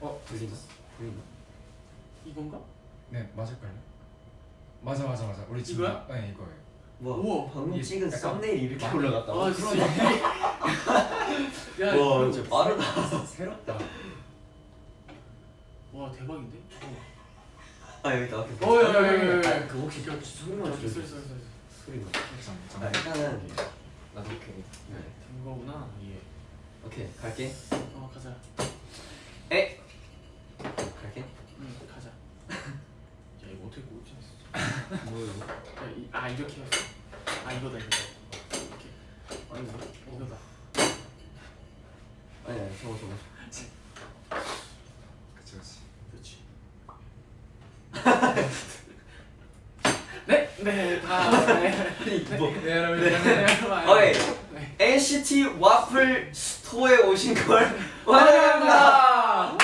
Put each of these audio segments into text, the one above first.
어 들리나? 들리나? 이건가? 네 맞을걸요? 맞아 맞아 맞아 우리 지금 이거야? 네 이거예요 뭐 우와. 방금 이게 찍은 약간 썸네일 이렇게 많이- 올라갔다고? 아 진짜 야와 진짜 빠르다 새롭다 와 대박인데? 아 여기 어, 야, 야, 야, 야, 야. 아, 그 혹시 소리만 저기 줄여줘 쏘리 쏘리 쏘리 소리만 장, 아 일단은 나도 오케이 네된 거구나 이게 오케이 갈게. 어 가자. 에? 갈게. 응 가자. 야 이거 어떻게 꼴찌 뭐야 야아 이렇게 했어. 아 이거다 이거 이렇게 아니 뭐 이거다. 아니 아니 저거 저거. 그치 그치. 그렇지 네, 네, 다, 네, 뭐. 네 여러분 네, 이제는 여러분. 어이. 네. NCT 와플 스토어에 오신 걸 환영합니다.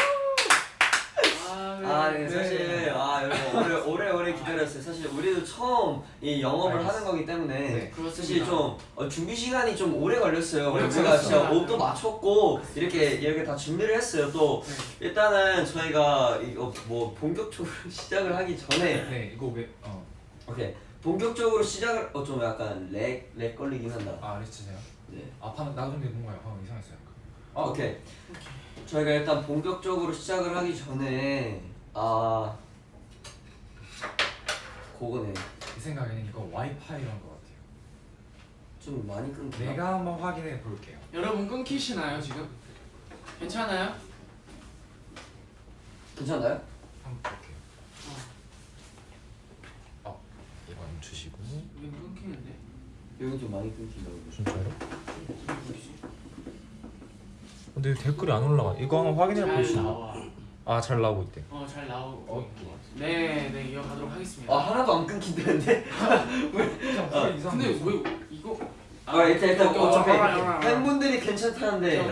아, 아, 네, 네. 사실 아 여러분 오래 오래 오래 기다렸어요. 사실 우리도 처음 이 영업을. 하는 거기 때문에 네. 사실 좀 어, 준비 시간이 좀 오래 걸렸어요. 오래 제가 진짜. 옷도 맞췄고 이렇게 이렇게 다 준비를 했어요. 또 네. 일단은 저희가 이거 뭐 본격적으로 시작을 하기 전에 네 이거 왜 어 오케이 본격적으로 시작을 어 좀 약간 렉 렉 걸리긴 한다. 아 리치세요? 네. 아 방금 나도 근데 뭔가 방금 이상했어요 약간 아, 오케이. 저희가 일단 본격적으로 시작을 하기 전에 아 그거네 이 생각에는 이거 와이파이란 것 같아요 좀 많이 끊기나? 내가 한번 확인해 볼게요 여러분 끊기시나요 지금? 괜찮아요? 괜찮나요? 한번 볼게요 어 이거 주시고 여기 좀 많이 끊긴다고 진짜요? 무슨 소리지? 근데 댓글이 안 올라가. 이거 한번 확인해 잘 보시죠. 나와. 아잘 나오고 있대. 어잘 나오고 어? 것 같아. 네, 네 이어가도록 하겠습니다. 아 하나도 안 끊긴다는데? 그냥 아, 근데. 왜? 아 일단 일단 어차피 오케이. 팬분들이 괜찮다는데.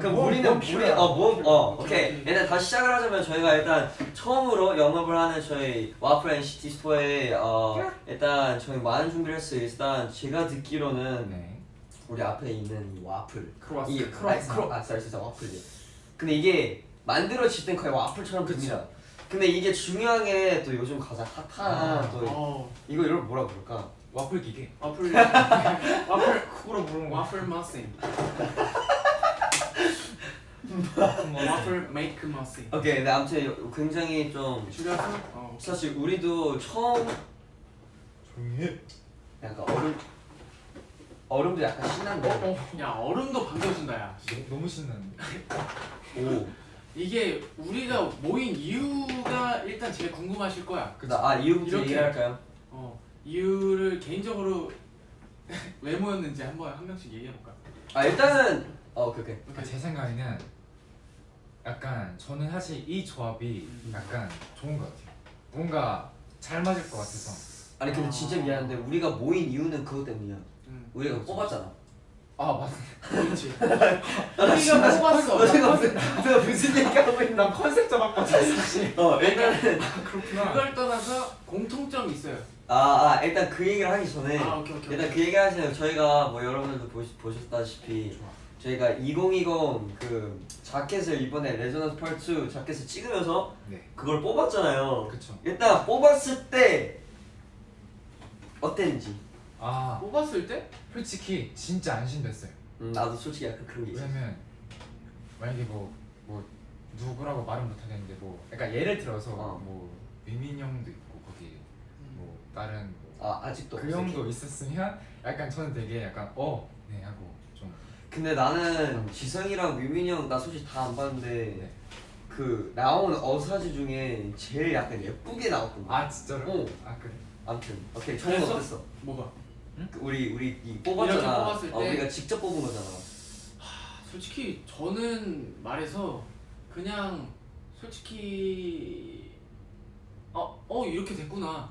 그럼 뭐, 우리는 뭐 우리. 어뭐어 오케이, 오케이. 오케이. 일단 다시 시작을 하자면 저희가 일단 처음으로 영업을 하는 저희 와플 NCT store에 어 일단 저희 많은 준비를 했어요. 일단 제가 듣기로는 네. 우리 앞에 있는 이 와플. 크로와상. 이게 크로아상 크로. 아 와플이 근데 이게 만들어질 땐 거의 와플처럼 됩니다. 근데 이게 중요한 게 또 요즘 가장 핫한 아, 또 어. 이거 이걸 뭐라 부를까 와플 기계. 와플 와플 그거로 부르는 거 와플 머신. 와플 와플 메이크 머신. 오케이 근데 아무튼 굉장히 좀 줄여서? 어 사실 우리도 처음 조용히 해. 약간 얼음 얼음도 약간 신난데 야 얼음도 반겨준다 야. 너무 신나는데. 오. 이게 우리가 모인 이유가 일단 제일 궁금하실 거야. 그쵸 아 이유부터 이렇게. 얘기를 할까요? 어 이유를 개인적으로 왜 모였는지 한번 한 명씩 얘기해 볼까 아 일단은 어 오케이 오케이. 그러니까 제 생각에는 약간 저는 사실 이 조합이 음. 약간 좋은 것 같아요. 뭔가 잘 맞을 것 같아서. 아니 근데 진짜 미안한데 우리가 모인 이유는 그것 때문이야. 응 우리가 그거 뽑았잖아. 아 맞네. 그렇지. 우리가 뽑았어. 너 지금 무슨 너 무슨 얘기하고 있나 난 컨셉 잡았거든 사실. 어 일단은 그렇구나. 그걸 떠나서 공통점이 있어요 아, 아 일단 그 얘기를 하기 전에 아 오케이 오케이 일단 그 얘기 하시는 저희가 뭐 여러분들도 보시, 보셨다시피 좋아. 저희가 2020 그 자켓을 이번에 Resonance Part 2 자켓을 찍으면서 네. 그걸 뽑았잖아요. 그쵸. 일단 뽑았을 때 어땠는지. 아 뽑았을 때? 솔직히 진짜 안심됐어요. 음, 나도 솔직히 약간 그런 게 있어. 왜냐면 만약에 뭐, 뭐 누구라고 말은 못하겠는데 뭐 그러니까 예를 들어서 어. 뭐 위민 형도 있고 다른 뭐아 아직도 그. 형도 있었으면 약간 저는 되게 약간 어네 하고 좀 근데 나는 지성이랑 뮤민이 형 나 솔직히 다 안 봤는데 네. 그 나온 어사지 중에 제일 약간 예쁘게 나왔거든 아 진짜로? 어. 아 그래? 아무튼 오케이 그래서? 어땠어? 뭐가 그 우리 우리 이 뽑았잖아 어, 때? 우리가 직접 뽑은 거잖아 솔직히 저는 말해서 그냥 솔직히 어, 어 이렇게 됐구나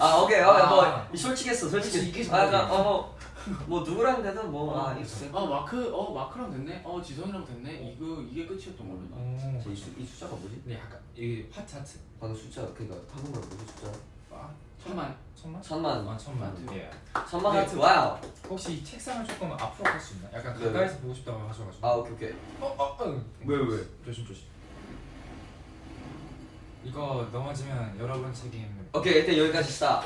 아 오케이 어, 아. 뭐 솔직했어 솔직히 이게 아, 어, 뭐, 뭐 누구랑 되든 뭐아 어. 아 마크 어 마크랑 됐네 어 지성이랑 됐네 이거 이게 끝이었던 걸로 나 오. 이, 수, 이 숫자가 뭐지? 근데 약간 이 화차트 방금 숫자 그니까 한국말 무슨 숫자? 아 천만. 천만? 천만 아 천만. 하트. 예. 천만 네. 하트 wow 혹시 이 책상을 조금 앞으로 갈수 있나? 약간 네. 가까이서 보고 싶다고 하셔가지고. 아 오케이 오케이 어, 어, 어. 왜, 왜? 조심 조심. 이거 넘어지면 여러분 책임. 오케이 일단 여기까지 stop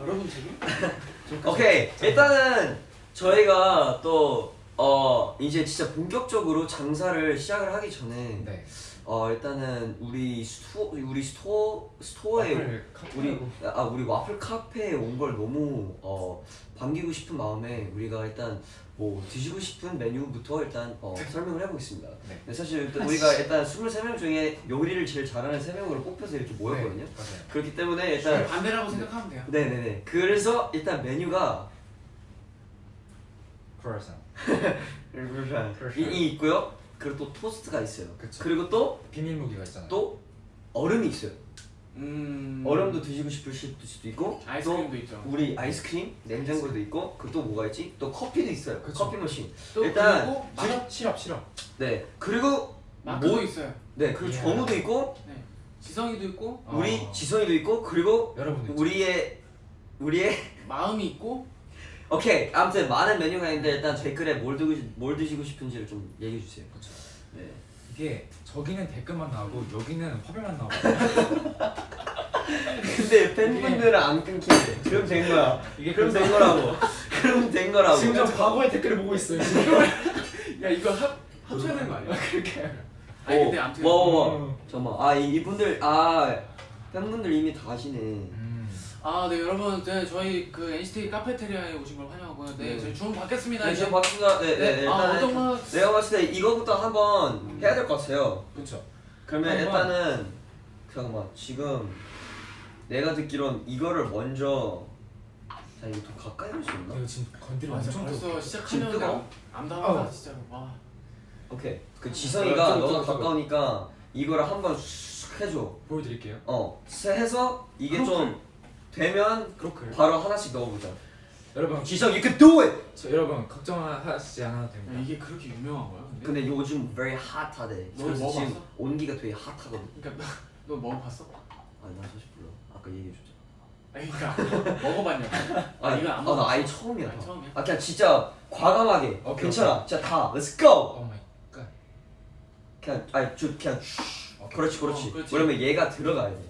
여러분 책임? 오케이 일단은 저희가 또 어 이제 진짜 본격적으로 장사를 시작을 하기 전에 네. 어 일단은 우리 스토 우리 스토 스토어에 와플 우리. 아 우리 와플 카페에 온 걸 너무 어 반기고 싶은 마음에 우리가 일단 뭐 드시고 싶은 메뉴부터 일단 어, 설명을 해보겠습니다. 네. 사실 일단 우리가 일단 23명 중에 요리를 제일 잘하는 3명으로 뽑혀서 이렇게 모였거든요. 네. 그렇기 때문에 일단 일단 반대라고 생각하면 돼요. 네네네. 그래서 일단 메뉴가 크루아상. 이, 이 있고요. 그리고 또 토스트가 있어요. 그쵸. 그리고 또또 비밀 무기가 있잖아요. 얼음이 있어요. 음. 얼음도 드시고 싶을 수도 있고 아이스크림도 또 있죠. 우리 아이스크림, 냉장고도 있고 그리고 또 뭐가 있지? 또 커피도 있어요. 그쵸. 커피 머신. 또 일단 그리고 마, 시럽 시럽 시럽. 네. 그리고 마크도 뭐- 있어요. 네 그리고 예. 정우도 있고 네. 지성이도 있고 우리 어. 지성이도 있고 그리고 여러분도 있죠. 우리의 우리의 마음이 있고 오케이 아무튼 많은 메뉴가 있는데 일단 댓글에 뭘 드고 뭘 드시고 싶은지를 좀 얘기해 주세요. 그렇죠. 네. 이게 저기는 댓글만 나오고 여기는 화면만 나오고. 근데 팬분들은 안 끊기네. 그럼 된 거야. 이게 그럼 된 거라고. 그럼 된 거라고. 지금 저 과거의 댓글을 보고 있어요. 지금. 야 이거 합 합쳐야 되는 거 아니야? 그렇게. 아니 근데 아무튼 와, 와, 와. 음. 잠깐만. 아, 이, 이분들 아 팬분들 이미 다 하시네. 음. 아, 네 여러분, 네 저희 그 NCT 카페테리아에 오신 걸 환영하고요. 네, 네. 저희 주문 받겠습니다. 네, 이제. 지금 박수가 네, 네, 네. 아, 어떤 거? 내가 봤을 때 이거부터 한번 해야 될 것 같아요. 그렇죠. 그러면 한번. 일단은 잠깐만 지금 내가 듣기론 이거를 먼저 자 이거 더 가까이 할 수 있나? 이거 지금 건드리면 아, 엄청 벌써 뜨거워. 시작하면 뜨거워? 암담하다 어. 진짜로. 와. 오케이. 그 어, 지성이가 너가. 가까우니까 이거를 한번 쑥 해줘. 보여드릴게요. 어, 세- 해서 이게 좀 되면 크로클. 바로 하나씩 넣어보자. 여러분, 지성, you can do it. 저, 여러분 걱정하시지 않아도 야, 됩니다. 이게 그렇게 유명한 거야? 근데? 근데 요즘 very hot하대. 너 먹어봤어? 온기가 되게 핫하거든. 그러니까 너, 너 먹어봤어? 아니 나 사실 몰라. 아까 얘기해줬잖아. 아니, 그러니까 먹어봤냐고. 아, 이거 안 아, 나. 아예 처음이야. 아예 처음이야? 아 그냥 진짜 과감하게. 오케이, 괜찮아. 진짜 다. Let's go. oh my god. 그냥 아니 저 그냥 오케이. 그렇지 그렇지. 어, 그렇지. 왜냐면 얘가 들어가야 돼.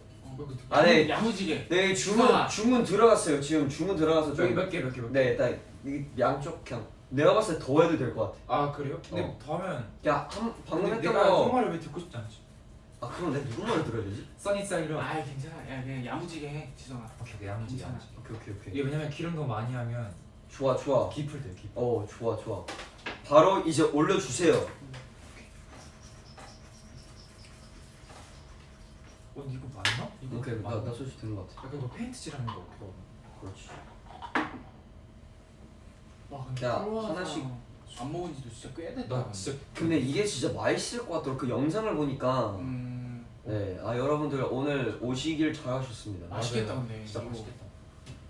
안에 야무지게. 네 주문 좋아. 주문 들어갔어요. 지금 주문 들어가서 저기 좀. 몇 개, 몇 개. 네 일단 이 양쪽 그냥 내가 봤을 때 더 해도 될 것 같아. 아 그래요? 근데 어. 더 하면 야 한, 방금 했던 내가 그 거. 말을 왜 듣고 싶지 않지? 아 그럼 내가 누구 말을 들어야 되지? 써니사이로. 아, 괜찮아. 야, 그냥 야무지게 해, 지성아. 오케이, 오케이, 야무지, 괜찮아. 야무지. 오케이 오케이 오케이. 이게 왜냐면 기름 너무 많이 하면 좋아 좋아. 깊을 돼요, 깊. 어 좋아 좋아. 바로 이제 올려주세요. 어, 이거 맞나? 이거 오케이 맞나? 나 나 소식 듣는 것 같아. 약간 이거 페인트칠하는 거 그거. 그렇지. 와, 근데 야, 하나씩. 안 먹은 지도 진짜 꽤 됐다. 나 진짜 근데 이게 진짜 맛있을 것 같더라. 그 영상을 보니까. 음, 네, 아 여러분들 오늘 오시길 잘하셨습니다. 맛있겠다, 맞아요. 근데. 진짜 이거. 맛있겠다.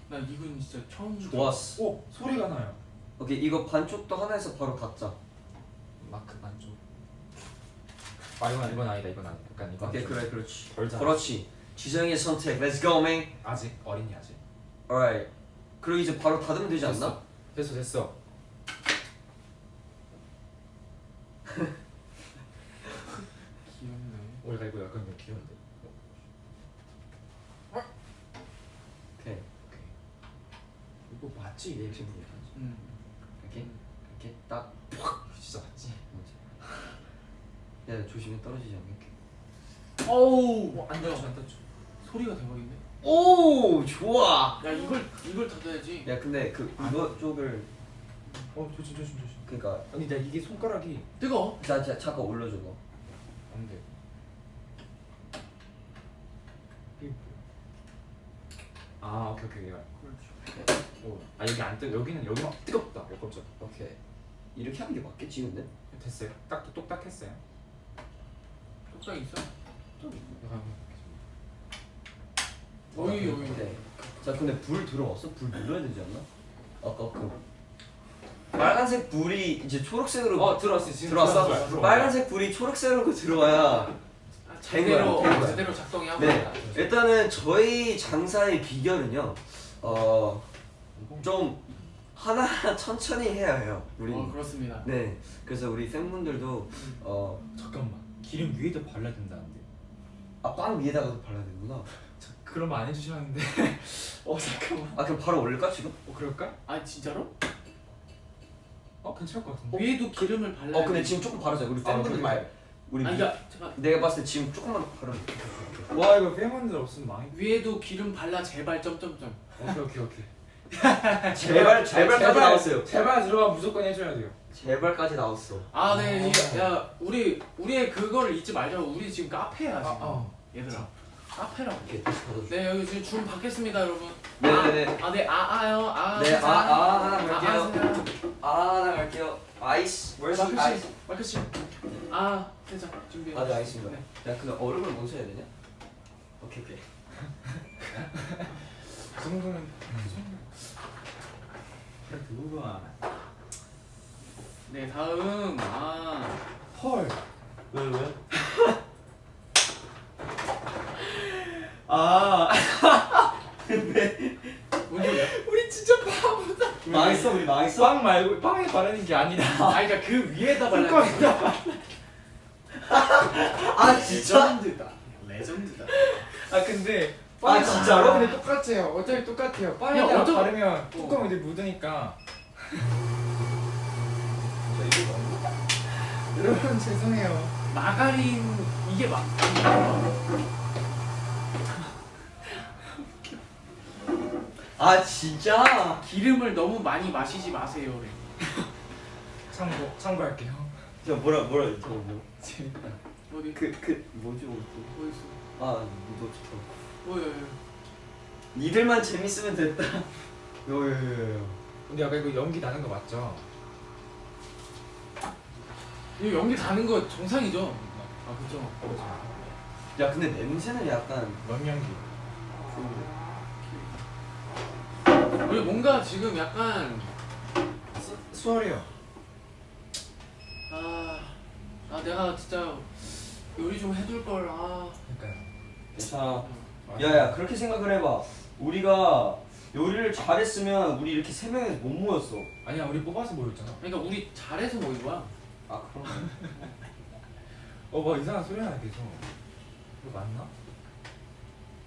나 이건 진짜 처음 좋았어. 오 소리가 나요. 오케이 이거 반쪽도 하나에서 바로 갖자. 마크 반쪽. 아 이건 이건 아니다 이건 아니다. 약간 이건 오케이 좀 그래 그렇지. 덜 잘. 그렇지. 지성의 선택. Let's go man. 아직 어린이 아직. Alright. 그리고 이제 바로 닫으면 되지 않나? 됐어 됐어. 귀엽네. 오 이거 이거 약간 좀 귀여운데. 오케이. 오케이. 이거 맞지? 얘 지금 이렇게 하지. 음. 이렇게 이렇게 딱. 야 조심해 떨어지지 않게. 어우, 어, 안 닿죠 안. 소리가 대박인데? 오 좋아. 야, 이걸 이걸 닫아야지. 야 근데 그 이거 쪽을 어 조심 조심 조심. 그러니까 아니 나 이게 손가락이 뜨거. 자, 자 잠깐 올려줘 봐. 안 돼. 이게 뭐야? 아 오케이 오케이. 오, 아 여기 안 뜨. 여기는 여기만 뜨겁다. 어, 깜짝. 오케이. 이렇게 하는 게 맞겠지 근데? 됐어요. 딱 똑딱했어요. 똑딱 있어? 약간 어이, 어이. 네. 자 근데 불 들어왔어? 불 눌러야 되지 않나? 아까 그 빨간색 불이 이제 초록색으로 어 들어왔어 지금 들어왔어? 거야, 들어온 빨간색 불이 초록색으로 들어와야 아, 제대로 된 거야. 제대로 작동이 하고 네. 있다. 일단은 저희 장사의 비결은요. 어, 좀 하나하나 천천히 해야 해요. 우리. 어 그렇습니다. 네. 그래서 우리 팬분들도 어, 잠깐만 기름 위에도 발라야 된다는데 아, 빵 위에다가도 발라야 되는구나. 저 그런 말 안 해주셨는데 어 잠깐만 아, 그럼 바로 올릴까 지금? 어 그럴까? 아 진짜로? 어 괜찮을 것 같은데 위에도 기름을 발라. 어, 근데 지금 조금 바르자. 우리 아, 팬분들 그래. 말. 우리 아니 미- 잠깐 내가 봤을 때 지금 조금만 바르면 돼. 와 이거 팬분들 없으면 망해 위에도 기름 발라 제발 점점점. 오케이 오케이 오케이 제발 제발까지 나왔어요. 제발 들어가 무조건 해줘야 돼요 제발까지 나왔어. 아, 네, 이- 야, 우리 우리의 그거를 잊지 말자고. 우리 지금 카페야 지금. 어. 얘들아, 카페라고. 이렇게 다시 받아줘. 네, 여기 지금 줄 받겠습니다, 여러분. 네네네. 아, 아, 네, 아, 아요, 아. 네, 아, 아, 하나 갈게요. 하세요. 아, 나 갈게요. 아이스. Where's the 마크 ice? 씨, 마크 씨. 아, 세장 준비. 아, 네, 알겠습니다. 네. 야, 근데 얼음을 먼저 해야 되냐? 오케이, 오케이. 그 정도는 그래 그거구나 네, 다음. 아, 헐 왜, 왜? 아, 뭔 소리야? 우리 진짜 바보다. 망했어, 우리 망했어? 빵 말고 빵에 바르는 게 아니라 아, 그러니까 그 위에다 발라. 아, 진짜? 레전드다. 레전드다. 아 근데 아, 진짜로? 근데 똑같아요. 어차피 똑같아요. 야, 어쩌- 바르면 뚜껑 이제 묻으니까. 여러분 죄송해요. 마가린 이게 막 아, 진짜? 기름을 너무 많이 마시지 마세요. 그래. 참고 참고할게요. 저 뭐라, 뭐라, 저 뭐. 재밌다. 어디? 그, 그, 뭐지, 뭐지? 뭐 있어? 아, 너좋 다. 뭐야? 뭐야. 니들만 재밌으면 됐다. 요요요요. 근데 아까 이거 연기 나는 거 맞죠? 이거 연기 다는 거 정상이죠? 아 그죠. 야, 근데 냄새는 약간 뭔 연기? 좋은데. 우리 뭔가 지금 약간 수, 수월해요. 아, 아 내가 진짜 요리 좀 해둘 걸. 아, 그러니까요. 괜찮아. 야야 그렇게 생각을 해봐 우리가 요리를 잘했으면 우리 이렇게 세 명이서 못 모였어 아니야 우리 뽑아서 모였잖아. 그러니까 우리 잘해서 모인 거야. 아 그럼 어뭐 이상한 소리 나네 계속. 이거 맞나?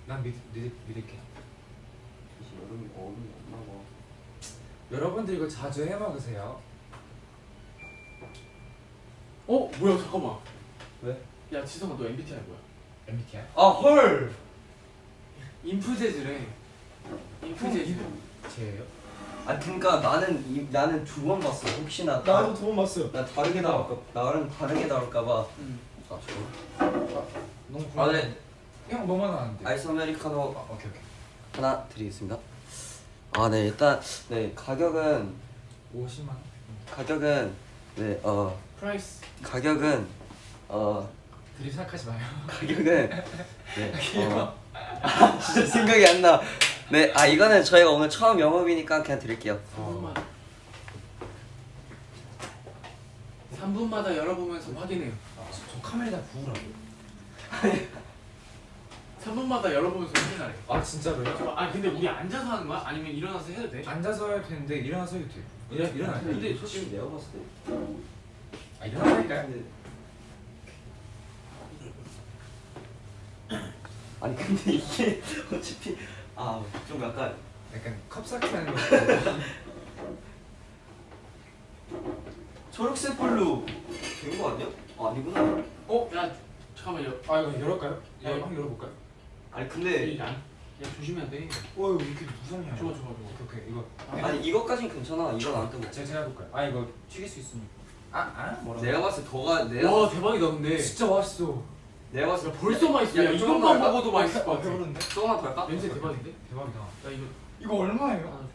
난 믿, 믿, 믿을게. 여름이 얼음이 없나 봐 여러분들 이거 자주 해 먹으세요. 어, 뭐야? 잠깐만. 왜? 야, 지성아, 너 MBTI 뭐야? MBTI? 아헐 인프제즈래. 인프제즈. 제예요? 아 그니까 나는 이, 나는 두 번 봤어 혹시나 두번 봤어요. 나 다르게 나올까 나랑 다르게 나올까봐 응. 아 저거 너무 아, 네. 형 뭐만 하는데? 아이스 아메리카노 아, 오케이 오케이. 하나 드리겠습니다 아 네 일단 네 가격은 50만 원. 가격은 네 어 price. 가격은 어 드립 생각하지 마요. 가격은 네. 어, 아, 진짜 생각이 안 나. 네, 아 이거는 저희가 오늘 처음 영업이니까 그냥 드릴게요. 3분마다. 3분마다 열어보면서 확인해요. 아, 저, 저 카메라에다 부으라고. 3분마다 열어보면서 확인하래. 아 진짜로요? 저- 아 근데 우리 앉아서 하는 거야? 아니면 일어나서 해도 돼? 앉아서 해도 되는데 일어나서 해도. 일어 일어나. 근데 솔직히 내가 봤을 때. 아 일어나니까요. 근데... 아니 근데 이게 어차피 아 좀 약간 약간 컵사키 하는 거. 초록색 불로 된거 아니야? 아, 아니구나. 어? 야 잠깐만 여. 아 이거 열을까요? 예, 어. 한번 열어볼까요? 아니 근데 야, 야 조심해야 돼. 와 이거 이렇게 무섭냐? 좋아 좋아 좋아. 오케이 오케이 이거. 아니 이것까진 괜찮아. 이건 안 뜨고. 제가 제가 해볼까요? 아 이거 튀길 수 있으니까. 아 아? 뭐라고? 내가 봤을 때 더가 내가 와 대박이다 근데. 진짜 맛있어. 내가 봤을 야때 벌써 맛있어. 야, 이것만? 먹어도 맛있을 것 같아. 배부른데? 조금만 더 할까? 냄새 대박인데? 대박이다. 야 이거 이거 얼마예요?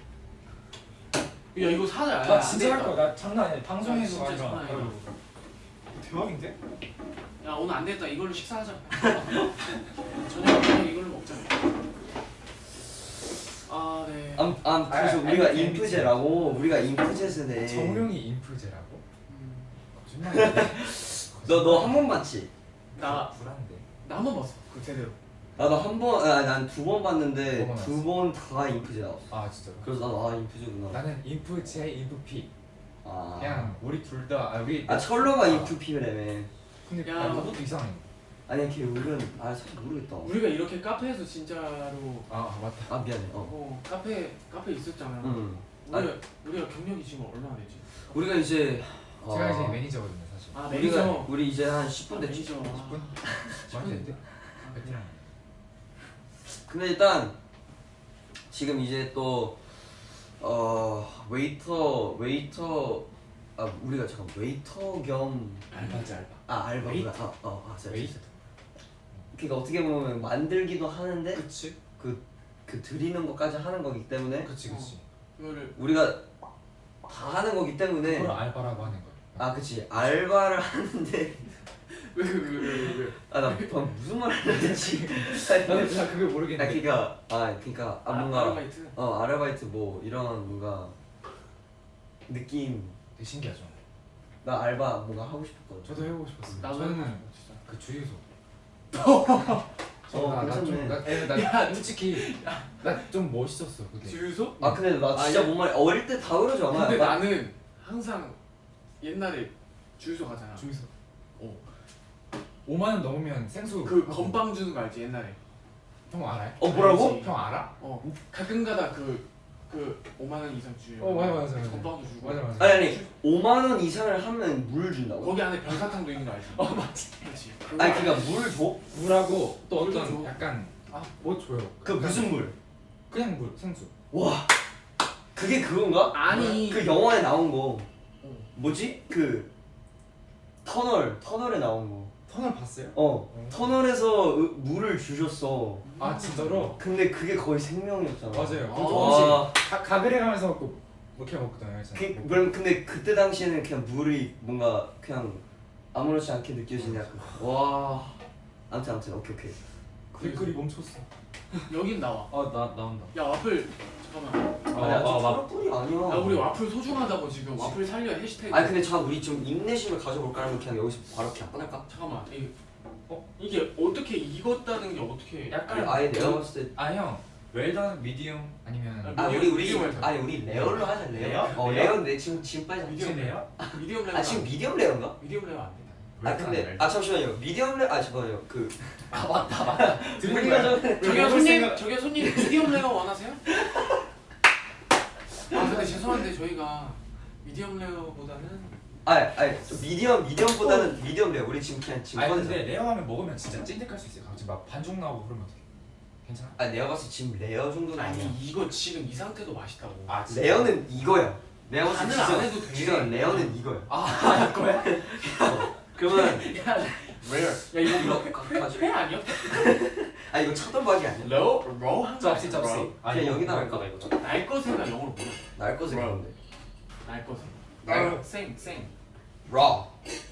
야 이거 사자. 나 진짜 할 거야. 나 장난 아니야. 방송에서 진짜 아니라. 장난 아니야. 이거 대박인데? 야 오늘 안 됐다. 이걸로 식사하자. 저녁 이걸로 먹자. 아 네. 암, 암 그래서 아, 우리가 MBTI. 인프제라고 우리가 인프제스네. 정룡이 인프제라고? 음, 거짓말이야. 너너 한 번 봤지? 나 불안데. 나만 봤어 그 제대로. 나도 한번난 두 번 봤는데 두번 두번 다 인프제 나왔어. 아 진짜로? 그래서 나도 아 인프제구나. 나는 인프 J, 인프 P 아, 그냥 우리 둘 다 아 우리 아 철러가 인프 P라며 근데 야. 야 그것도 이상해. 아니 걔 은근 아 사실 모르겠다. 우리가 이렇게 카페에서 진짜로 아 맞다. 아 미안해. 어. 어 카페 카페 있었잖아. 응. 우리가 우리가 경력이 지금 얼마나 되지? 우리가 이제 제가 어, 이제 매니저거든요 아 우리가 매니저. 우리 이제 한 10분 됐지. 매니저. 10분? 말도 안 돼? 베테랑 근데 일단 지금 이제 또 어, 웨이터 웨이터 아 우리가 잠깐 웨이터 겸 알바지 알바. 아 알바 웨이터. 아, 어, 아. 웨이터 그러니까 어떻게 보면 만들기도 하는데 그치. 그, 그 드리는 것까지 하는 거기 때문에 그치 그치. 이거를 우리가 다 하는 거기 때문에 그걸 알바라고 하는 거야 아 그치. 알바를 하는데. 왜왜왜왜 아나 방금 무슨 말 하는지 나는 잘 그걸 아 모르겠는데. 그니까 아 그니까 아 뭔가 아 르바이트? 어 아르바이트 뭐 이런 뭔가 느낌. 되게 신기하죠. 나 알바 뭔가 하고 싶었거든. 저도 해보고 싶었어요. 나도 저는 진짜. 그 주유소. 어, 나, 나 좀, 괜찮네. 나, 에, 나 솔직히. 나 좀 멋있었어 그게. 주유소? 아 근데 나 진짜 아, 뭔 말이 어릴 때 다 그러지 않아? 근데 약간? 나는 항상 옛날에 주유소 가잖아 주유소 어. 5만 원 넘으면 생수 그 하고. 건빵 주는 거 알지 옛날에 형 알아요? 어 뭐라고? 알지. 형 알아? 어 가끔가다 그, 그 5만 원 이상 주요 어, 맞아, 맞아, 맞아. 건빵도 주고 맞아 맞아 아니 아니 5만 원 이상을 하면 물 준다고? 거기 안에 별사탕도 있는 거 알지? 어 맞지 그렇지 아니 알- 그니까 물 줘? 물하고 또 어떤 줘. 약간 아뭐 줘요 그 무슨 물? 그냥 물 생수 와 그게 그건가? 아니 그 영화에 나온 거 어. 뭐지? 그 터널 터널에 나온 거. 터널 봤어요? 어 터널에서 으- 물을 주셨어. 아 진짜로? 근데 그게 거의 생명이었잖아. 맞아요. 아. 그 조금씩 와, 가, 가글해 가면서 그 먹혀 먹거든요 그, 그럼 근데 그때 당시에는 그냥 물이 뭔가 그냥 아무렇지 않게 느껴지냐. 그- 와. 아무튼 아무튼 오케이 오케이. 댓글이 멈췄어. 여긴 나와. 아나 나온다. 야 와플 잠깐만 아니 아직 아, 막- 초록불이 아니야 야 우리 와플 소중하다고 지금 와플 살려 해시태그 아니 근데 잠깐 우리 좀 인내심을 가져볼까 하면 그냥 여기서 바로 그냥 끊을까? 잠깐만 이, 어? 이게 어떻게 익었다는 게 어떻게 약간 아니, 아예 내가 봤을 때 아 형 well done medium 아니면 아, 아 우리 우리. 아니 우리 rare로 하자 rare rare? 어 rare? 내 지금 지금 빨리 medium rare? medium rare 아 지금 medium rare인가? medium rare 안 돼. 아 근데 아 잠시만요 medium rare 아 잠깐만요 그 아 맞다 맞다 우리가 전에 저기요 손님 저기요 손님 medium rare 원하세요? 아 죄송한데 저희가 medium rare보다는 아니 아니 저 medium medium보다는 medium rare 우리 지금 그냥 지금 아니 근데 rare 하면 먹으면 진짜 찐득할 수 있어요 갑자기 막 반죽 나오고 그러면 어떡해 괜찮아? 아 내가 봤을 때 지금 rare 정도는 아니 아니야 이거 지금 이 상태도 맛있다고. 아 진짜? rare는 이거야 내가 봤을 때 간을 안 해도 돼. 진짜 rare는 이거야 아 이거야? 그러면 야 rare. 야 이거 이거 가- 가져. 회 아니야? 아 이거 차돌박이 아니야 raw 한 짭시 짭시 아, 그냥 이거 여기다 이거 할까? 이거 날 것에가 영어로 뭐야? 날 것에 Raw. 그런데 날날 생 생 raw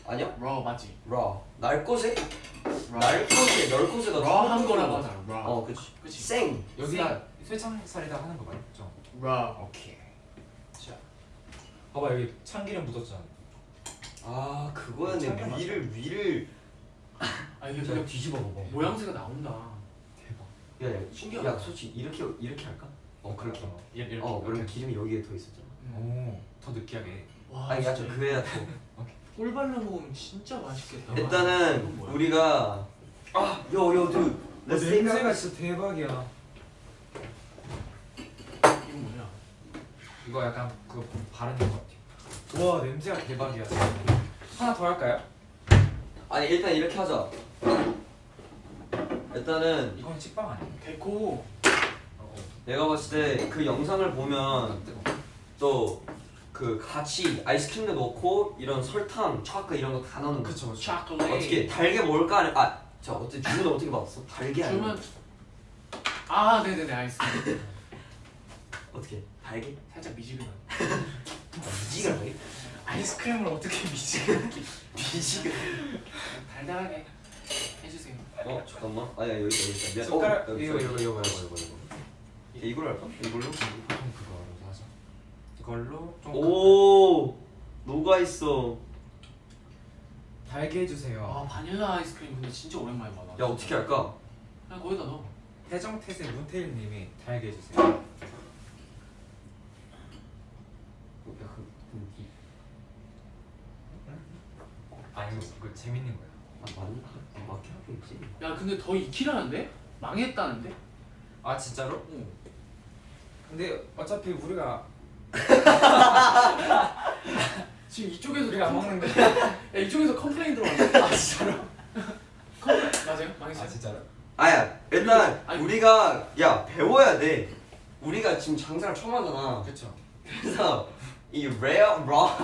아니야? raw 맞지? raw 날 것에 raw. 날 것에 날 것에가 raw 한 거라고 하잖아. raw. 어 그치 그치. 생 여기다 쇠창살에다 하는 거 맞죠? raw. 오케이 자 봐봐 여기 참기름 묻었잖아 아 그거는 내 참견 위를 위를. 아 이게 자 그냥 뒤집어 봐봐. 모양새가 나온다. 대박. 야야 신기하다. 야 솔직히 이렇게 이렇게 할까? 어 그렇게 어, 이렇게 어 그러면 기름이 여기에 더 있었잖아. 오더 느끼하게. 와. 아니 야저 진짜. 그래야 또 꿀 발라 먹으면 진짜 맛있겠다. 일단은? 우리가 아요요 드 냄새가 진짜 대박이야. 이건 뭐야? 이거 약간 그거 바르는 거 같아 와 냄새가 대박이야 하나 더 할까요? 아니 일단 이렇게 하자 일단은 이건 식빵 아니야? 데코. 어, 내가 봤을 때 그 영상을 어. 보면 또 그 같이 아이스크림도 넣고 이런 설탕, 초코 이런 거 다 넣는 거 그쵸 그쵸 초콜릿. 어떻게 달게 먹을까? 아니, 아, 자 어때 주문 어떻게 받았어? 달게 아니면 주문. 아 네네네 알겠습니다. 어떻게 달게? 살짝 미지근한. 미지근 하게? 아이스크림을 어떻게 미지근하게? 미지근. 달달하게 해주세요. 어 잠깐만. 아야 여기 여기 있다. 미안. 숟가락 어, 여기 이거. 이거 이거 이거 이거 이걸로 할까? 이걸로? 보통 그거로 사서 이걸로 좀오 녹아 있어. 달게 해주세요. 아 바닐라 아이스크림 근데 진짜 오랜만에 받아. 야 어떻게 할까? 그냥 거기다 넣어. 태정태세 문태일님이 달게 해주세요. 아 이거 이거 재밌는 거야. 아 맞나? 맞게 하겠지. 야 근데 더 익히라는데? 망했다는데? 아 진짜로? 응. 근데 어차피 우리가 지금 이쪽에서 우리가 안 com- 먹는데. 야 이쪽에서 complain 들어왔네. 아 진짜로? complain 맞아요? 망했어요? 아 진짜로? 아야 일단 아니, 우리가 야 배워야 돼. 우리가 지금 장사를 처음 하잖아. 그렇죠. 그래서 이 rare raw 아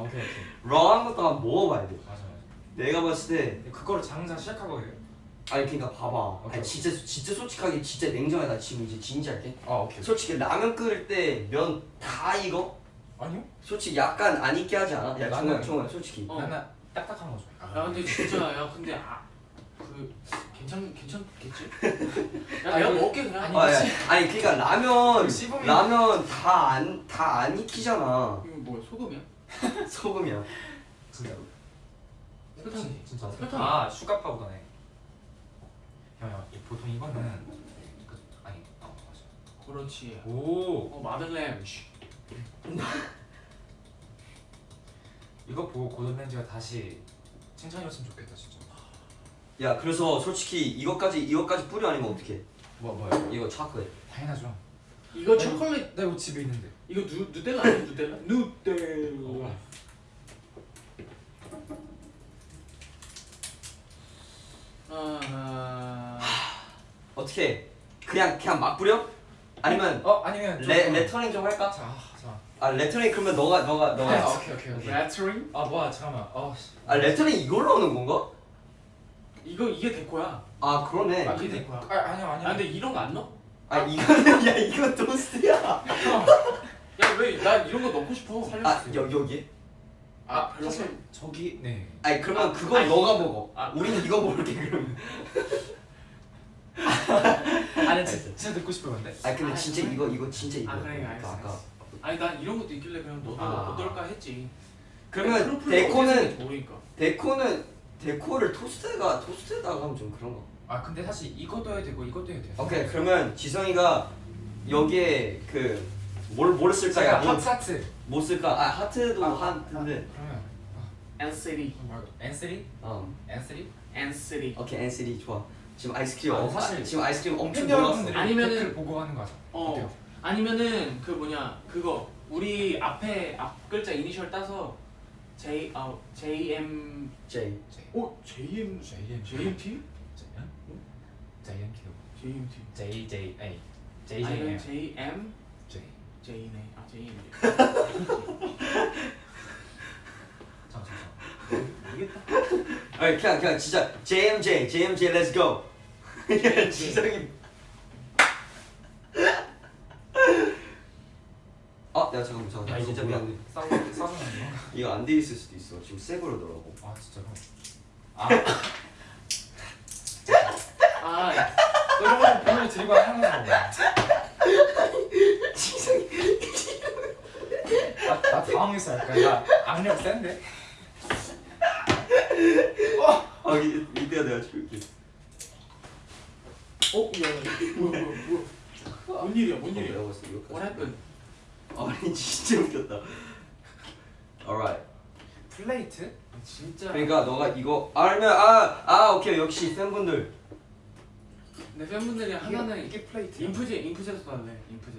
오케이 오케이. raw한 것도 한번 먹어봐야 돼. 내가 봤을 때 그거를 장사 시작하거든요. 아니 그러니까 봐봐. 오케이. 아니 진짜 진짜 솔직하게 진짜 냉정해 나 지금 이제 진지할게. 아 오케이. 솔직히 라면 끓일 때 면 다 익어? 아니요? 솔직히 약간 안 익게 하지 않아? 야 정말 정말 솔직히. 어. 나는 딱딱한 거 좋아. 야 근데 진짜 야 근데 아 그 괜찮 괜찮겠지? 야 아니, 내가 그- 먹게 그냥. 아니, 아, 야, 아니 그러니까 라면 그 라면 다 안 다 안 익히잖아. 이거 뭐야 소금이야? 소금이야. 진짜로? 설탕. 진짜. 설탕. 아 sugar powder네. 형형 보통 이거는 그, 아니 어 맞아. 그렇지. 오 어 마들렌. 씨. 이거 보고 고든 램지가 다시 칭찬이었으면 좋겠다 진짜. 야 그래서 솔직히 이거까지 이거까지 뿌려 아니면 어떻게? 뭐 뭐야? 이거 초콜릿. 당연하죠. 이거 초콜릿 나 이거 집에 있는데. 이거 누 누텔라 아니야 누텔라? 누텔라. 아, 어떻게? 그냥 그냥 막 뿌려? 아니면 어 아니면 좀- 레 레터링 좀 할까? 자 자. 아 레터링 그러면 너가 너가 아, 너가. 오케이 오케이 오케이. 레터링? 아 뭐야 잠깐만. 어. 씨. 아 레터링 이걸로 하는 건가? 이거 이게 데코야. 아 그러네. 아, 이게 데코야. 아 아니야 아니야. 아 근데 이런 거 안 넣어? 아 이거는 야 이거 토스트야. 야 왜 나 이런 거 넣고 싶어? 아 여, 여기? 아 별로 사실 저기 네. 아니 그러면 아, 그건 아니, 너가 먹어. 아. 우리는 이거 먹을게 그러면. 아니 진짜, 진짜 듣고 싶어 근데. 아니 근데 아, 진짜 그래? 이거 이거 진짜 이거. 아 그래 알겠어. 아까. 알겠어. 아니 난 이런 것도 있길래 그냥 너도 아. 어떨까 했지. 그러면 데코는. 데코는 데코를 토스트가 토스트에다가 하면 좀 그런 거. 아 근데 사실 이것도 해야 되고 이것도 해야 돼. 오케이 그러면 지성이가 여기에 그 뭘 뭘 쓸까? 제가 야, 뭐, 핫사트. 뭐 쓸까? 아 하트도 아, 하트인데. 그러면 N3, 뭐 N3? 어. N3? N3. 오케이 NCT 좋아. 지금 아이스크림 아, 어, 사실 아, 지금 아이스크림 엄청 팬 놀랐어. 아니면은- 댓글 보고 하는 거죠. 어. 어때요? 아니면은 그 뭐냐 그거 우리 앞에 앞 글자 이니셜 따서 J 아 JM J. 오 JM JM JMT? JMT JMT. JJA 아니면 JJM JM J J 네아 JM. 잠깐만 모르겠다. 아니 그냥 그냥 진짜 JMJ JMJ Let's go. 지성이. 아, 야 잠깐만 잠깐만 야 이거 진짜 뭐야? 미안해. 싸우 싸우는 거? 이거 안 돼 있을 수도 있어. 지금 새 거로더라고. 아 진짜로? 아 아 이런 거 들고 하는 거지성이. 나, 나 당황했어 약간 나 악력 센데? 아 이, 이때가 내가 줄게. 어? 야 뭐야 뭐야 뭐야 뭔 일이야 뭔 일이야 이거까지. What happened? 아니 진짜 웃겼다. Alright. Plate? 진짜 그러니까 너가 이거 알면 아아 오케이 역시 팬분들. 내 팬분들이 하나는 이게 plate 인프제 인프제에서 할래 인프제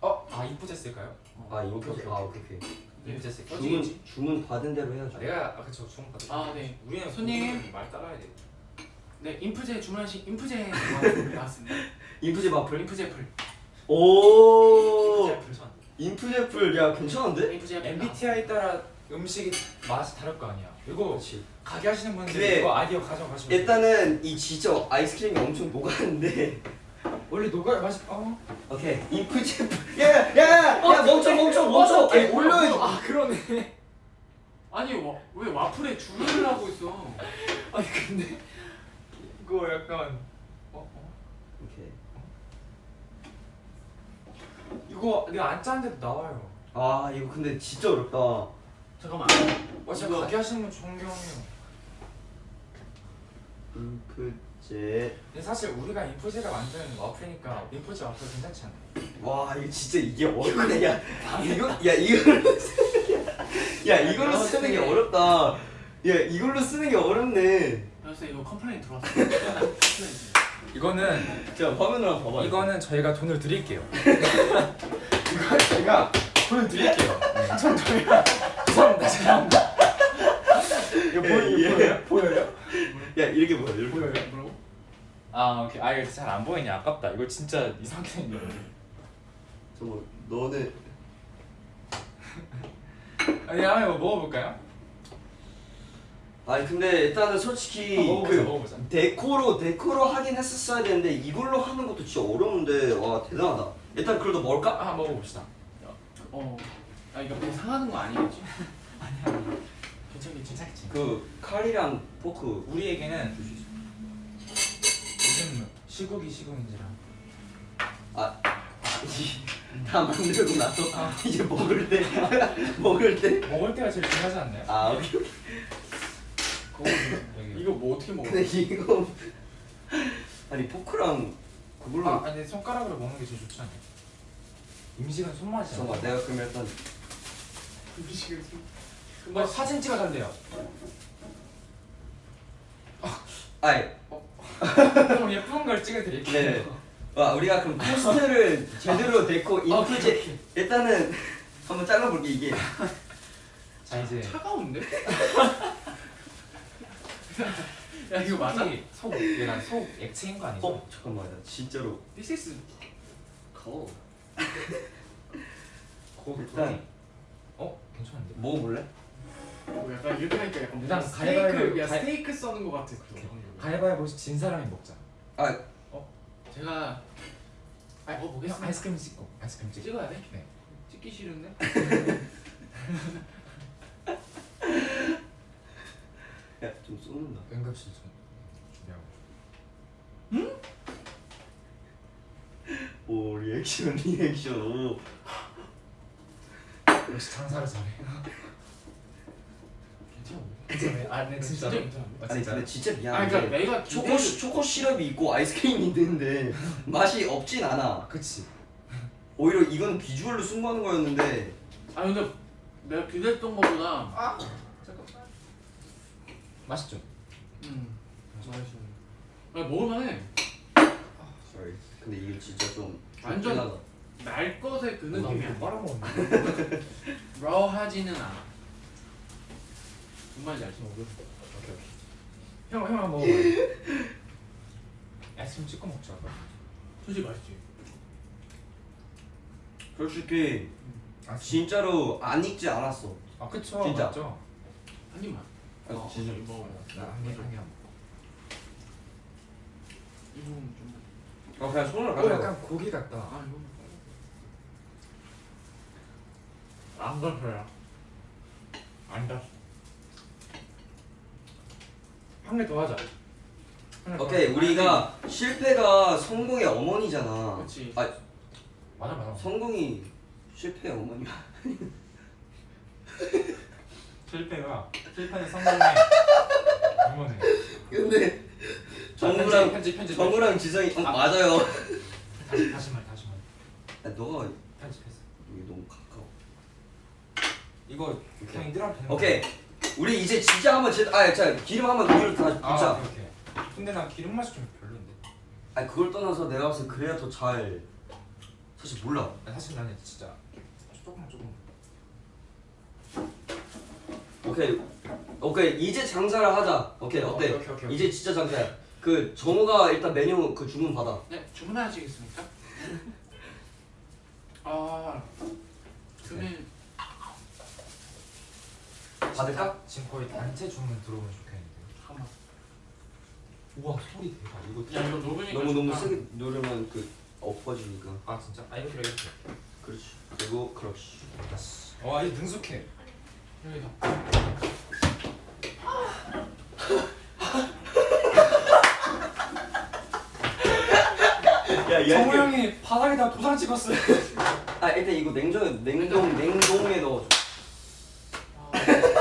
어? 아 인프제 쓸까요? 아 오케이, 아 오케이 오케이. 어디 주문 있지? 주문 받은 대로 해야죠. 아, 내가 아 그쵸 주문 받을 아네 우리는 손님. 말 따라야 돼 네 인프제 주문하신 인프제 나왔습니다 인프제 와플. 인프제 풀 오. 인프제 풀 인프제 풀야 괜찮은데? 인프제 풀 MBTI 따라 음식이 맛이 다를 거 아니야 이거 그렇지. 가게 하시는 분들. 이거 아이디어 가져가시면. 일단은 이 진짜 아이스크림이 엄청 녹았는데. 원래 녹아야 맛이 어? 오케이 인프제 풀. 야야야 야 멈춰 멈춰 멈춰. 아니 올려야지. 아 그러네 아니 와, 왜 와플에 줄을 하고 있어 아니 근데 이거 약간 어? 어? 오케이. 이거 내가 안 짜는데도 나와요 아 이거 근데 진짜 어렵다. 잠깐만 와 진짜 이거- 가게 하시는 분 존경해요 인 프제 근데 사실 우리가 인포제가 만든 와플이니까 인포제 와플 괜찮지 않나요? 와 이거 진짜 이게 어렵네 야 이거 야 이걸로 쓰는 게- 야 이걸로 쓰는 게 어렵다 야 이걸로 쓰는 게 어렵네 그래서 이거 complain 들어왔어. 이거는 자 화면으로 한번 봐봐요 이거는 저희가 돈을 드릴게요. 이거 저희가 돈을 드릴게요. 전 저희가 죄송합니다. 죄송합니다. 이거 보여 예, 이거 예. 보여요? 보여요? 야 이렇게 보여 이렇게 보여요? 뭐라고? 아 오케이. 아 이거 잘안 보이냐 아깝다. 이거 진짜 이상하게 생겼네. 저거 너는 아니 한번 이거 먹어볼까요? 아니 근데 일단은 솔직히 아, 먹어보자, 그 먹어보자. 데코로 데코로 하긴 했었어야 되는데 이걸로 하는 것도 진짜 어려운데 와 대단하다 일단 그래도 먹을까? 아 먹어봅시다. 어. 아 이거 배 상하는 거 아니겠지? 아니야. 괜찮겠지? 괜찮지. 그 칼이랑 포크 우리에게는 요즘 시국이 시국인지라. 아, 다 만들고 나서 이제 먹을 때 먹을 때. 먹을 때가 제일 중요하지 않나요? 아 오케이. 여기. 이거 뭐 어떻게 먹어? 근데 이거 아니 포크랑 그걸로. 아 아니 손가락으로 먹는 게 제일 좋지 않나요? 음식은 손맛이잖아. 잠깐만 내가 그러면 일단 음식을 뭐 사진 찍어달래요. 아이 좀 예쁜 걸 찍어드릴게요. 네. 와 우리가 그럼 테스트를 제대로 데코 인프제 일단은 한번 잘라볼게 이게. 자 이제 차가운데? 야 이거 맞아? 속 얘가 속 액체인 거 아니죠? 어 잠깐만 나 진짜로. This is cold. 고 일단 어 괜찮은데? 먹어볼래? 어, 약간 이렇게 하니까 약간 일단 뭔가 가위바위보- 스테이크 야 가위- 스테이크 써는 거 같아. 가위바위보 진 사람이 먹자. 아 제가 아 형, 먹어보겠습니다. 아이스크림 찍고 아이스크림 찍고. 찍어야 돼? 네. 찍기 싫은데? 야 좀 쏘는다. 응급실 좀 준비하고. 오 리액션 리액션 오. 역시 장사를 잘해. 아, 네 진짜. 아, 아니. 근데 진짜 아 미안한데. 그러니까 내가 초코 기대를- 시, 초코 시럽이 있고 아이스크림이 있는데 맛이 없진 않아. 그치. 오히려 이건 비주얼로 승부하는 거였는데 아 근데 내가 기대했던 거보다 아 잠깐. 맛있죠? 음 맛있어. 아 먹을만해. sorry. 근데 이거 진짜 좀 완전. 날 것의 그 느낌이 아니야. 빨아먹었네. 러하지는 않아. 정말 잘 씹어. 오케이 오케이. 형, 형 한번 먹어봐요. 아이스크림 찍고 먹자. 솔직히 맛있지. 솔직히 아, 진짜로 안 익지 않았어. 아 그쵸. 진짜. 맞죠? 한 입만. 아, 어, 진짜. 먹어. 나한개 한 개. 한이 부분 좀. 어 그냥 손으로 번. 어 약간 고기 같다. 아 이거. 안 닿아요. 안 닿았어. 한 개 더 하자. 오케이. 우리가 실패가 성공의 어머니잖아. 그렇지. 아 맞아 맞아. 성공이 실패의 어머니야. 실패가 실패는 성공의 어머니. 근데 정우랑 편집 편집 정우랑 지성이 어, 아. 맞아요. 다시 다시 말 다시 말. 야, 너가 편집했어. 여기 너무 가까워. 이거 그냥 되는 오케이 우리 이제 진짜 한번 제 아 자 기름 한번 위로 다 아 붓자. 오케이 오케이. 근데 나 기름 맛이 좀 별론데. 아 그걸 떠나서 내가 봤을 때 그래야 더 잘 사실 몰라. 아, 사실 나는 진짜 조금만 조금. 오케이 오케이 이제 장사를 하자. 오케이 어, 어때? 오케이, 오케이, 오케이. 이제 진짜 장사야. 그 정우가 일단 메뉴 그 주문 받아. 네 주문하시겠습니까? 아. 그러면 받을까? 지금 거의 단체 주문 들어오면 좋겠는데. 잠깐만. 우와 소리 대박. 이거 야 이거 녹으니까 너무 너무 좋다. 세게 누르면 그 엎어지니까. 아 진짜? 아 이렇게 이렇게. 그렇지. 그리고 그렇지. 와 이거 능숙해. 여기다. 야 정우 형이 바닥에다 도장 찍었어요. 아 일단 이거 냉동 냉동 냉동에 넣어줘. 아, 아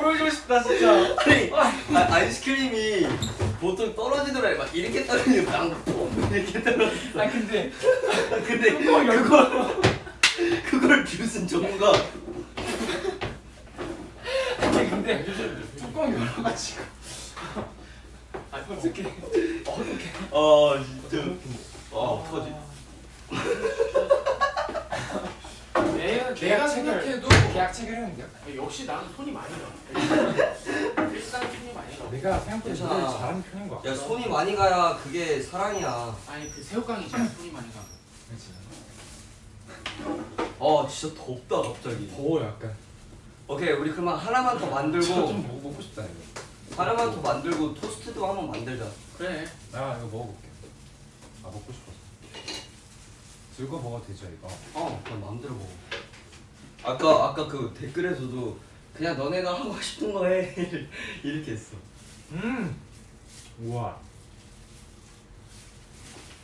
보여주고 싶다. 나 진짜. 아니 아, 아이스크림이 보통 떨어지더라. 막 이렇게 떨어지고 빵 이렇게 떨어져. 아 근데 근데 그걸 그걸 뷰슨 전문가. 아니 근데 뚜껑이 열어가지고. 아, 어떻게 어떻게 아 진짜. 아 어떡하지 내가 계약 내가 체결. 생각해도 계약 체결했는데요? 역시 나는 손이 많이 가. 일단 손이 많이 가. 내가 생각보다 잘하는 편인 것 같아. 야 손이 많이 가야 그게 사랑이야. 아니 그 새우깡이잖아 손이 많이 가. 그렇지 어 진짜 덥다 갑자기. 더워 약간. 오케이 우리 그만 하나만 더저 만들고 좀 먹, 먹고 싶다 이거. 하나만 더 만들고 토스트도 한번 만들자. 그래. 나 이거 먹어볼게. 아 먹고 싶어서. 즐거워 먹어도 되죠 이거? 어 그냥 마음대로 먹어 아까 아까 그 댓글에서도 그냥 너네가 하고 싶은 거 해 이렇게 했어. 음. 우와.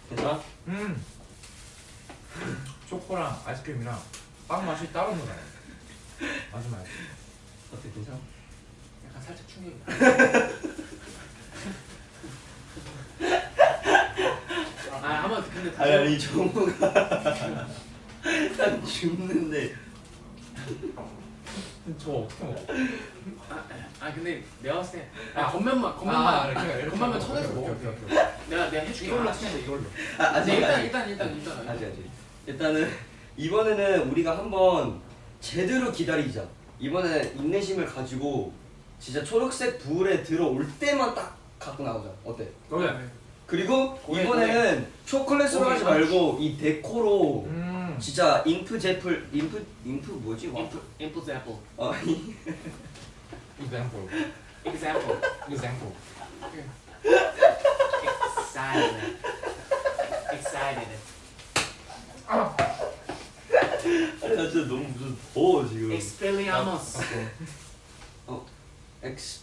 괜찮아? 음. 초코랑 아이스크림이랑 빵 맛이 따로 나요 아주 맛있어 어때 괜찮아? 약간 살짝 충격이다. 아 한번 근데 다시 아니 아니 정우가 난 죽는데 저 어떻게 먹어? 아, 아 근데 내가 봤을 때 아 겉면만 아, 겉면만 이렇게, 이렇게 겉면만. 쳐내서 먹어. 오케이, 오케이, 오케이. 내가 내가 해줄게. 이걸로 아, 치면 이걸로 아, 아직 네, 일단 일단 일단 일단. 아직 아직 일단은 이번에는 우리가 한번 제대로 기다리자 이번에는 인내심을 가지고 진짜 초록색 불에 들어올 때만 딱 갖고 나오자 어때? 그래 그리고 고래, 이번에는 초콜릿으로 하지. 말고 이 데코로 음 진짜 인프 제플 인프 인프 뭐지? 와 인프 인프 애플. 어, 이- example example. example excited. excited. 아니 나 진짜 너무 무슨 더워 지금 expelliarmus. 엑스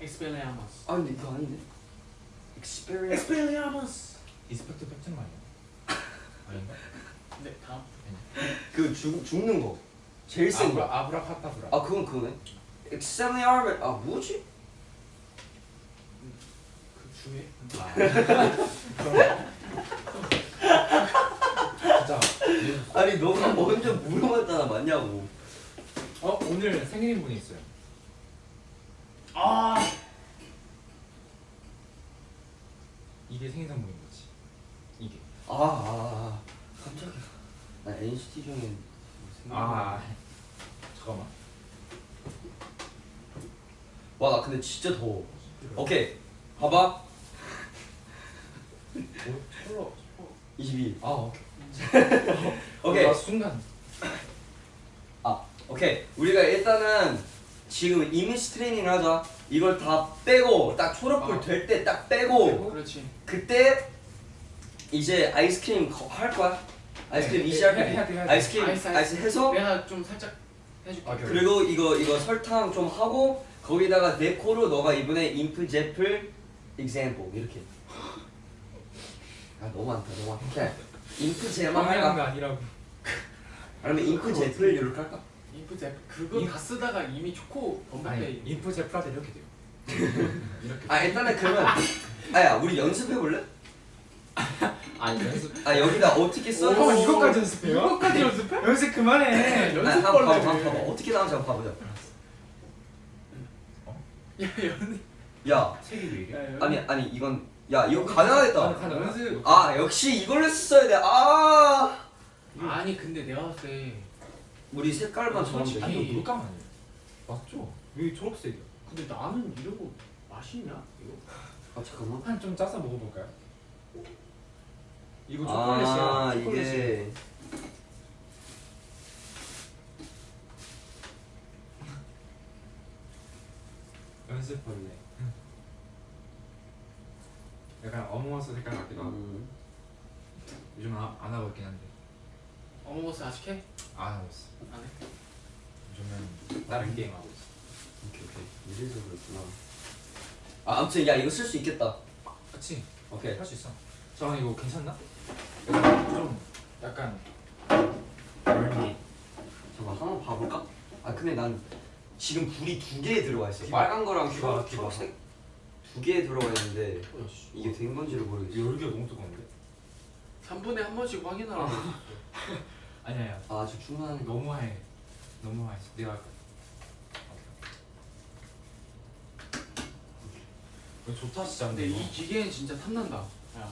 expelliarmus. 아 근데 이거 아닌데 experience expelliarmus. 이스펙트 팩트는 아니야 아닌가? 네 다음. 그 죽, 죽는 거. 제일 센 아브라 거. 아브라카타브라. 아 그건 그거네. Expelliarmus 아 뭐지? 그 주에. 진짜 아니 너가 먼저 물어봤잖아 맞냐고. 어 오늘 생일인 분이 있어요. 아. 이게 생일 선물인 거지. 이게. 아, 아, 아 나 NCT 중에 뭐아 잠깐만. 와 나 근데 진짜 더워. 오케이. 봐봐. 뭐 컬러 22 아 오케이. 오케이. 나 순간. 아 오케이. 우리가 일단은 지금 이미지 트레이닝을 하자. 이걸 다 빼고 딱 초록불 아. 될때 딱 빼고 그렇지. 그때 이제 아이스크림 거- 할 거야 아이스크림 네, 해야 돼. 아이스크림 아이스, 아이스, 아이스. 해서 내가 좀 살짝 해줄게. 아. 그리고 이거 이거 설탕 좀 하고 거기다가 데코로 너가 이번에 인프 제플 example 이렇게 아 너무 많다 너무 많다 오케이 인프 제만 방해한 거 할까? 아니라고 아니면 인프 제플 이렇게 할까? 인프 제 그거 인- 다 쓰다가 이미 초코 언급돼. 인프 제프라도 이렇게 돼요 이렇게 아 일단은 그러면 아야 우리 연습해 볼래? 아니 연습 아 여기다 어떻게 써? 오, 형 이거까지 연습해요? 이거까지 연습해? 연습 그만해 아, 연습 한번 봐봐, 벌레네. 한번 봐봐 어떻게 나오는지 한번 봐보자 야 연. 야 책이 왜 이래? 아니 아니 이건 야 이거 가능하겠다 가능. 연습. 아 역시 이걸로 썼어야 돼아 아니 근데 내가 봤을 때 우리 색깔만 정하면 아니 이거 물감 아니에요 맞죠? 왜 초록색이야? 근데 나는 이런 거 맛있냐 이거? 아 잠깐만 한 좀 짜서 먹어볼까요? 이거 아 초콜릿이야. 초콜릿이. 이게 연습벌레 약간 어몽어스 색깔 같기도 하고. 음. 요즘 안, 안 하고 있긴 한데. 어몽어스 아직 해? 안 하고 있어. 안 해? 요즘은 다른 게임 하고 있어. 오케이 오케이. 이래서 그렇구나. 아 아무튼 야 이거 쓸 수 있겠다. 그치? 오케이. 할 수 있어 잠깐 이거 괜찮나? 약간 좀 약간 얼미 잠깐 한번 봐볼까? 아 근데 난 지금 불이 두 개에 들어와 있어. 빨간 거랑 기봐, 초- 기봐. 초록색 두 개에 들어가 있는데 어, 씨. 이게 된 건지를 모르겠어. 열기가 너무 뜨거운데? 3분에 한 번씩 확인하라고. 아니야 아니야 아, 저 충분하네. 너무 하얘 너무 하얘 내가 할까? 좋다 진짜 근데 이 기계는 진짜 탐난다. 야.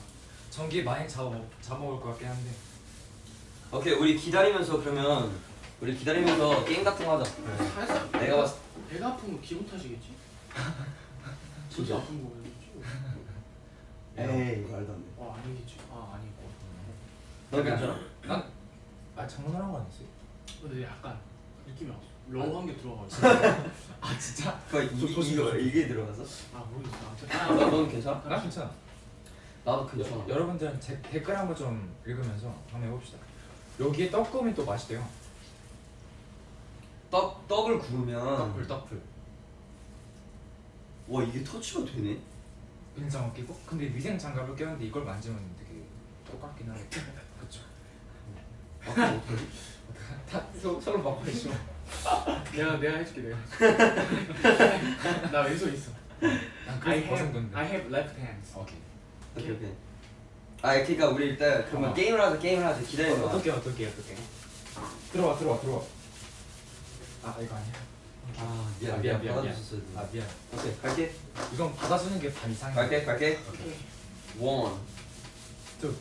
전기 많이 잡아 잡아먹을 것 같긴 한데 오케이, 우리 기다리면서 그러면 우리 기다리면서 게임 같은 거 하자. 살살 내가 봤을 배가 아픈 거 기분 탓이겠지? 진짜? 아픈 거겠지? 에이, 말도 안 돼. 아 아니겠지. 아 아니고. 너 괜찮아? 아 장난한 거 아니지? 근데 약간 느낌이 왔어. 러우한 게 들어가지고. 아 진짜? 그 이, 이게 들어가서? 아 모르겠어. 아, 아, 너, 넌 괜찮아? 나 괜찮아 나도 괜찮아. 여러분들은 제, 댓글 한번 좀 읽으면서 한번 해봅시다 여기에 떡국이 또 맛있대요 떡 떡을 구우면 떡풀 떡풀 와 이게 터치가 되네. 빈장어 끼고 근데 위생 장갑을 꼈는데 이걸 만지면 되게 똑같긴 하겠다 그쵸 아, 그럼 어떡하지? 다 서, 서로 막고 있어 내가 내가 해줄게 내가. 나 왼손 있어. 난 I 그래서 벗은 I 건데 have left hands. 오케이 오케이 오케이. 아 그러니까 우리 일단 그러면 어. 게임을 하자 게임을 하자 기다려. 어, 어떻게 어떻게 어떻게 들어와 들어와 들어와 아 이거 아니야 아 미안 아, 미안, 미안, 미안. 아 미안 오케이 갈게 이건 받아주는 게 반 이상이야 갈게 갈게. 오케이. 원. 둘.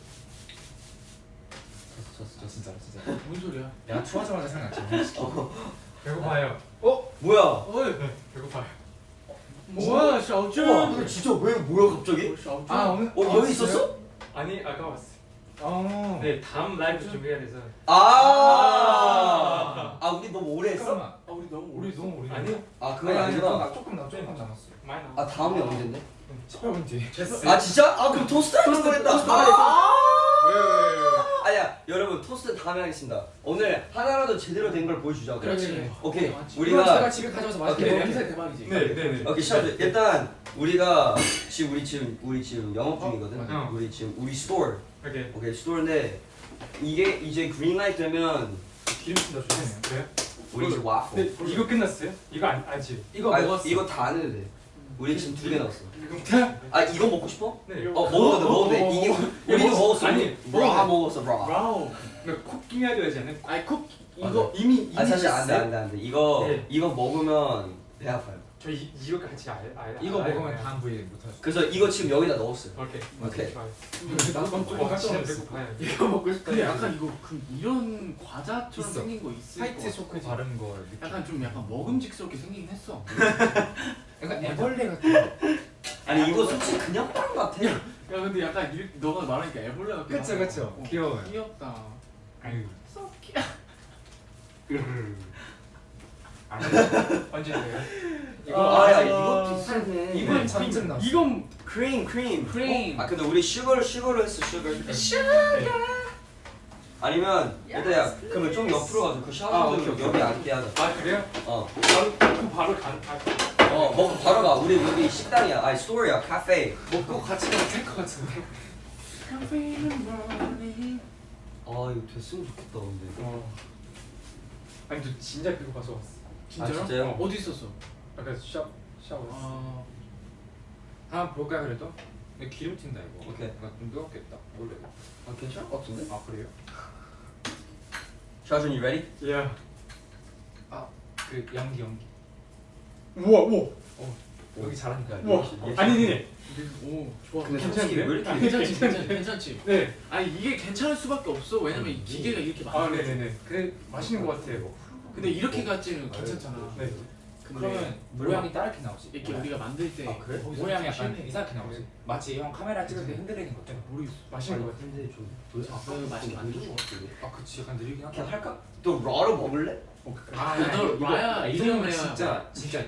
졌어 저 졌어. 진짜로 진짜 뭔 소리야? 내가 추하자마자 생각났지 어. 배고파요 어? 뭐야? 어이. 배고파요 뭐야 샤오쭈? 우와 이거 진짜 왜 뭐야 갑자기? 샤오쭈? 아 오늘 어 여기 있었어? 아니 아까 왔어. 어 네 다음 라이브 준비해야 돼서. 아. 아 우리 너무 오래 했어? 잠깐만 아 우리 너무 우리 너무 오래 아니 아 그건 아니구나. 나 조금 나 조금 남았어 많이 나. 아 다음이 언젠데? 18분 뒤에 아 진짜? 아 그럼 토스트 하는 거했다. 왜왜왜 아니야 여러분 토스트 다음에 하겠습니다. 오늘 하나라도 제대로 된 걸 보여주자. 그렇지. 오케이 맞지. 우리가 제가 집에 가져와서 맛있게 냄새 대박이지. 네네네. 오케이 시작. 일단 우리가 지금 우리 지금 우리 지금 영업 중이거든. 어. 우리 지금 우리 store. 오케이. 오케이 스토어인데 이게 이제 그린라이트 되면 기름진 다 좋네요 그래요? 우리 이제 와플. 이거 끝났어요? 이거 안 아직. 이거 아, 먹었어 이거 다 안 해도 돼. 우리 지금 두개 넣었어. 그럼 아 이거 먹고 싶어? 네. 어 먹어도 돼 먹어도 돼. 이게 우리도 먹었어. 아니, 라 먹었어 라. 이거 쿡킹 해야 되지? 아이 쿡 맞아. 이거 이미 이미 아 사실 안돼? 안돼 안돼. 이거 네. 이거 먹으면 배 아파요. 저 이, 이거 같이 알 알. 이거 알- 먹으면 알- 다음 부위 못하죠 그래서 이거 지금 여기다 넣었어요. 오케이. 오케이. 나도 먹고 깜짝 배고파요. 이거 먹고 싶다. 근데. 약간 이거 그 이런 과자처럼 있어. 생긴 거 있을 화이트 거 초코. 바른 거 약간 좀 약간 먹음직스럽게 생기긴 했어. 약간 애벌레 같은 아니 이거 솔직히 그냥 빵 같아. 야 근데 약간 이, 너가 말하니까 애벌레 같긴 그쵸. 그쵸. 어, 귀여워요. 귀엽다. 아유 So cute. 언제 돼요? 이거 아야 아, 이거 비싸네. 이건 전증 나왔어 이건 크림 크림 크림. 아 근데 우리 슈거를 슈거로 했어 슈거. 아니면 일단 야 그러면 좀 옆으로 가서 그 아, 샤워 오케이, 오케이. 여기 앉게 하자. 아 그래요? 어. 바로 그럼 바로 간. 아, 어 먹고 바로 가. 우리 여기 식당이야. 아니 스토어야 카페. 먹고 같이 가도 될것 같은데. 아 이거 됐으면 좋겠다 근데. 어. 아니 저 진짜 배고파서 왔어. 진짜로? 아, 진짜요? 어 디 있었어? 아까 샤 샤워. 아 한번 볼까 그래도? 근데 기름 튄다 이거 오케이. 뭔가 좀 뜨겁겠다 원래 아 괜찮을 것 같은데? 아 그래요? 샤준 you ready? 예. 그 연기 연기 우와 우와. 여기 잘한다 우와. 아니 아니. 오 좋아. 괜찮은데? 왜 이렇게 아, 괜찮지 괜찮지 괜찮지. 네. 아니 이게 괜찮을 수밖에 없어. 왜냐면 이 기계가 이렇게 아 많아. 네네네. 그 맛있는 것 같아요. 근데 이렇게 가지는 괜찮잖아. 네. 그러면 모양이 따르게 나오지 이렇게 우리가 만들 때 아, 그래? 모양이 좀 약간. 이상하게 나오지 마치 형 카메라 찍을 때 흔들리는 것 같아 모르겠어. 맛있는 것 같아요. 근데 좀 아, 그래도 맛있게 만든 것 같은데. 아 그치 약간 느리긴 하다 그냥 할까? 또 라로 먹을래? 아, 야, 너 이거- 라야, 이 이름 레어. 진짜 진짜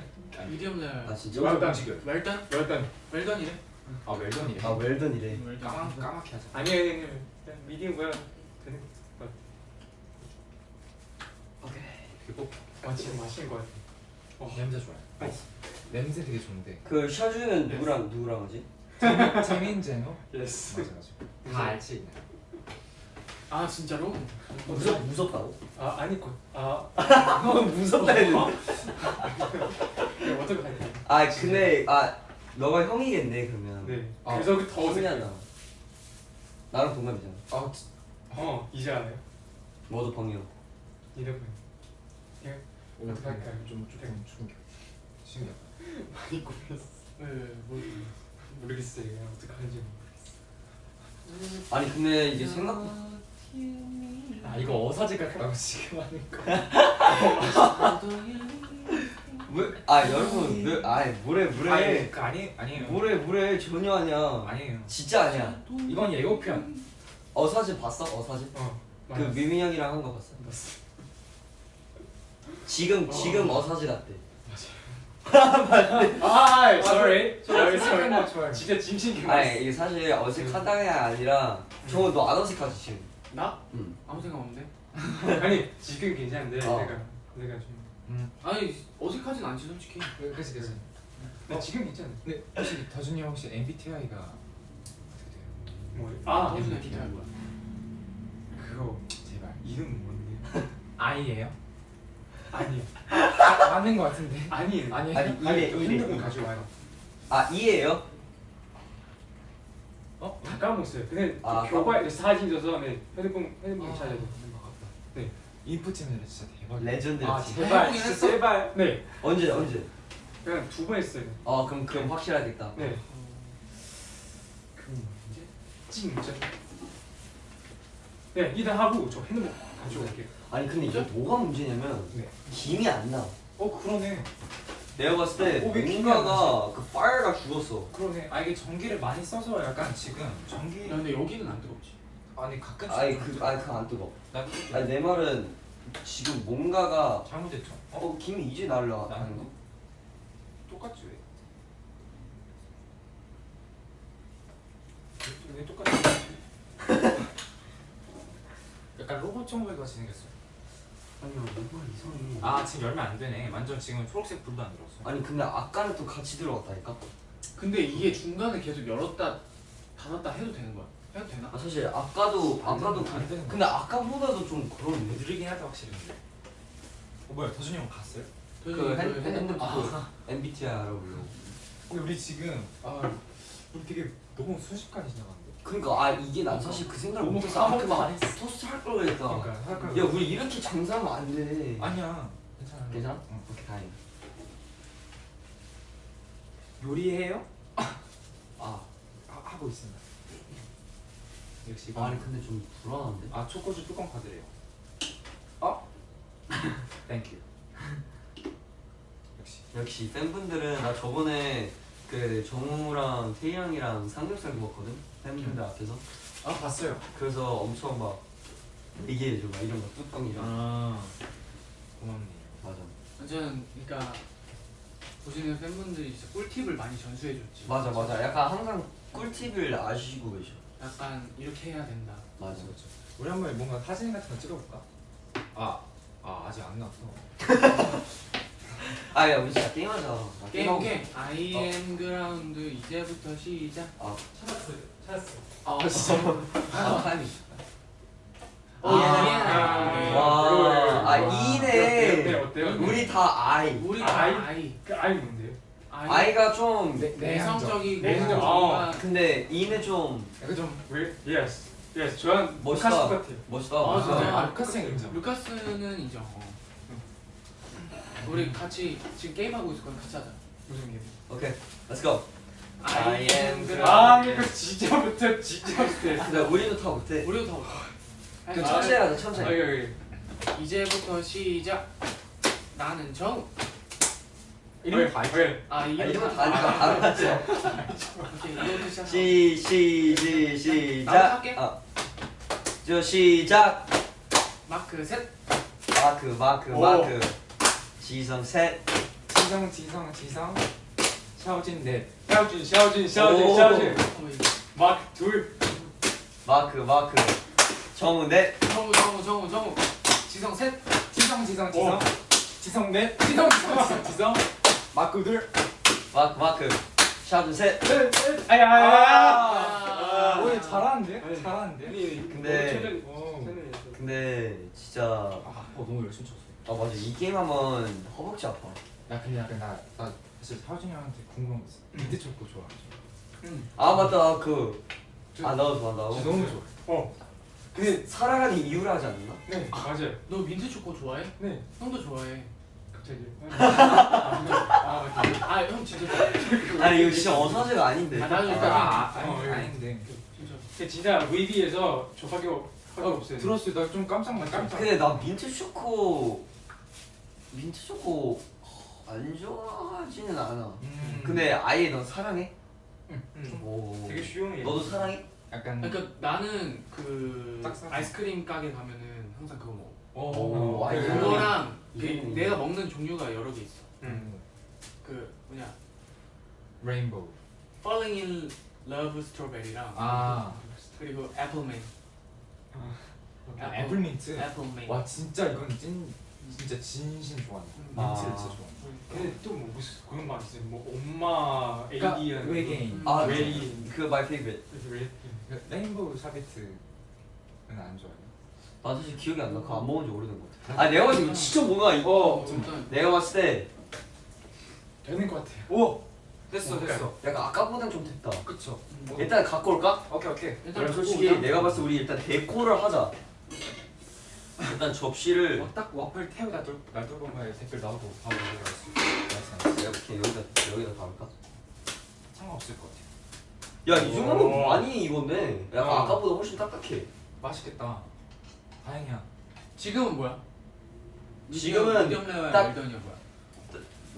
미디엄 레어. 아 진짜? 와, 나- 음식이야 웰던? 일단 웰던이래. 아 웰던이래 아 웰던이래. 웰던. 까맣, 까맣게 하자 아니 아니 아니. 그냥 미디엄 뭐야 되는. 그리고 아 진짜 맛있는 것 같아. 어, 냄새 좋아요 맛있어. 냄새 되게 좋은데 그 샤준은 누구랑 누구랑 하지? 재민 제노? 예스. 맞아 맞아 다 알지 아 진짜로? 무섭 무섭다고? 아 아니 곧아 무섭다 했는데. 어떻게 할까요? 아 근데 아 너가 형이겠네 그러면. 네. 아, 그래서 그더 어색해. 신기하다. 나랑 동갑이잖아. 아 지- 어 이제 알아요. 너도 방이요. 이러면 예 어떻게 할까요? 좀 조금 충격. 신기하다. 많이 꼽혔어. 네, 뭐 모르겠어요. 그냥 어떻게 하는지 모르겠어. 아니 근데 이게 생각 아 이거 어사지가 라고 지금 하는 거. 왜? 아 여러분 왜? 아 뭐래 뭐래 아니 그 아니 아니에요. 뭐래 뭐래 전혀 아니야. 아니에요. 진짜 아니야. 이건 예고편. 어사지 봤어? 어사지? 어. 그 미민 형이랑 한 거 봤어? 지금 지금 어 사지 같대. 아, sorry. sorry, sorry. sorry. 진짜 진심 아니 이게 사실 어색하다가 아니라 저거 너안 어색하지 지금? 나? 응. 아무 생각 없는데. 아니 지금 괜찮은데 어. 내가 내가 좀. 음. 아니 어색하진 않지 솔직히. 그- 그치 그치. 나 지금 괜찮아. 근데 혹시 더준이 형 혹시 MBTI가 어떻게 돼요? 뭐? 아. MBTI 뭐야? 그거 제발. 이름 뭔데? I예요? 아니 아, 맞는 거 같은데. 아니 아니, 아니 아니 이래 이래. 핸드폰 가져와요. 아 이해요? 어? 다 까먹었어요. 근데 아, 그 교과에 사진 줘서 네 핸드폰 핸드폰 아. 찾아야 돼. 인풋 때문에 진짜 대박. 레전드. 아지 제발 진짜? 제발. 네 언제 언제? 그냥 두 번 했어요. 어 그럼 그럼 확실하겠다. 네. 그 언제? 진짜. 네 일단 하고 저 핸드폰 가져올게요. 아니 근데 이게 뭐가 문제냐면 네. 김이 안 나. 어 그러네. 내가 봤을 때 어, 뭔가가 그 파이어가 죽었어. 그러네. 아 이게 전기를 많이 써서 약간 지금 전기. 야 근데 여기는 안 뜨겁지. 아니 가끔. 아니 그 아니 그안 뜨거. 나 아니 내 말은 지금 뭔가가 잘못했죠. 어? 어 김이 이제 날라. 나는 거? 똑같지 왜? 왜, 왜 똑같지? 약간 로봇 정보가 생겼어. 아니야 뭔가 이상해. 아 지금 열면 안 되네. 완전 지금 초록색 불도 안 들어왔어. 아니 근데 아까는 또 같이 들어갔다니까. 근데 이게 중간에 계속 열었다 닫았다 해도 되는 거야? 해도 되나? 아 사실 아까도 안 아까도 안 되는 그, 거. 근데 아까보다도 좀 그런데. 느리긴 하다 확실히 근데. 어 뭐야 더준이 형 갔어요? 그 핸- 핸드폰 아. MBTI 알아보려고. 근데 우리 지금 아 우리 되게 너무 순식간에 지나갔는데. 그러니까 아 이게 난 사실 그 생각을. 아 그만 안 했어. 토스트 할 걸 그랬다. 그러니까? 야 우리 이렇게 장사하면 안 돼. 아니야. 괜찮아. 괜찮아? 응. 오케이 다행. 요리해요? 아 하, 하고 있습니다. 역시 아니 근데 좀 불안한데. 아 초코주 뚜껑 카드래요. 어? thank you. 역시. 역시 팬분들은 나 저번에 그 정우랑 태희 형이랑 삼겹살 구웠거든 팬분들 앞에서 아 봤어요. 그래서 엄청 막 얘기해줘 막 이런 거 뚜껑이랑 아 고맙네요. 맞아 저는 그러니까 보시는 팬분들이 진짜 꿀팁을 많이 전수해줬지. 맞아 맞아 약간 항상 꿀팁을 아시고 계셔 약간 이렇게 해야 된다. 맞아 그렇죠. 우리 한번 뭔가 사진 같은 거 찍어볼까? 아, 아 아직 안 나왔어. 아야 우리 진짜 게임하자 나 게임 게임. I am 그라운드 이제부터 시작. 아, 찾았어요. 찾았어. 아 진짜. 아 어, 아. 예. 와, 아, 어때요? 이네 어때요? 우리 다 I 우리 다 I? I. 그 I 뭔데요? I. I가 좀 네, 내성적이고 내성적. 뭔가 근데 E는 좀 약간 좀 왜? Yes. Yes. 저한 멋있다. 루카스 같아요. 멋있다 아? 아, 루카스는 인정. 루카스는 인정. 어. 우리 같이 지금 게임 하고 있을 거니 같이 하자. 무슨 게임? 오케이 let's go I am am 그라운드. 아 이거 진짜부터 진짜부터. 근데 우리도 다 못해 우리도 다 못해. 그 아, 천천히 하자 아 천천히 이거 이거. 이제부터 시작. 나는 정우. 이름이 다 있죠. 오케이. 아아 이름 다다다 맞죠 오케이 이거부터 시작. 시, 시, 시, 나부터 시작 할게. 아. 저 시작 마크 셋. 마크 마크 오. 마크 지성 셋 지성 지성 지성 샤오진 넷. 샤오진 샤오진 샤오진 오. 샤오진. 마크 둘. 마크 마크 정우 넷 정우 정우 정우 정우. 지성 셋. 지성 지성 지성 지성 넷. 지성 지성 지성. 지성 마크 둘. 마크 마크 샤준 셋 아야. 아. 오, 얘 잘하는데? 네. 잘하는데? 근데 오. 근데 진짜 아 어, 너무 열심히 쳤어. 아 맞아 이 게임 하면 허벅지 아파. 야 근데 약간 나, 나 사실 하준이 형한테 궁금한 거 있어. 민트 초코 좋아하죠? 응. 아 맞다 그. 저- 아 나도 좋아한다고. 진짜 너무 좋아. 어. 근데 사랑하는 이유를 하지 않나? 네 맞아요. 너 민트 초코 좋아해? 네. 형도 좋아해. 갑자기. 아 맞다. 아 형 진짜 좋아해. 아니 이거 진짜 어사제가 아닌데. 아, 나도 아, 일단 아, 어, 아니, 예. 아닌데. 진짜. 근데 진짜 VB에서 접하기 하기 없어요. 들었을 때나좀 깜짝 놀랐어. 깜짝 근데 나 민트 초코 민트 초코 안 좋아하지는 않아. 음. 근데 아예 넌 사랑해? 음. 오. 되게 쉬운 게. 너도 사랑해? 약간 그러니까 나는 그. 아이스크림 가게 가면은 항상 그거 먹어. 오, 어, 아니, 그- 그거- 그거랑 그 이거는- 내가 먹는 종류가 여러 개 있어. 음. 그 뭐냐 Rainbow. Falling in Love Strawberry랑 아. 그리고 Apple Mint. 아, 애플민트. Appleman. 와 진짜 이건 찐 진짜 진심 좋아한다. 아. 민트를 진짜 좋아한다. 근데 또뭐 무슨 그런 말 있어요. 뭐 엄마 그러니까 Alien. 외계인. 아 웨이. 그 my favorite. 그 Rainbow Sherbet은 안 좋아해요. 나 사실 기억이 안 나. 그거 안 먹은 지 오래된 것 같아. 아 내가 봤을 때 진짜 뭔가 이거 어, 일단 내가 봤을 때 되는 것 같아요. 오. 됐어 뭔가- 됐어. 약간 아까보단 좀 됐다. 그쵸. 뭐, 일단 갖고 올까? 오케이 오케이. 일단 그럼 갖고 솔직히 오자. 내가 봤을 때 우리 일단 데코를 하자. 일단 접시를 어, 딱 와플 태우 놔둘 보면 댓글 나오고 바로 들어갔어. 이렇게 여기다 여기다 담을까? 상관없을 것 같아. 야이 정도면 오. 많이 익었네. 약간 어. 아까보다 훨씬 딱딱해. 맛있겠다. 다행이야. 지금은 뭐야? 지금은 미디엄 레어야 딱- 웰던이야 뭐야?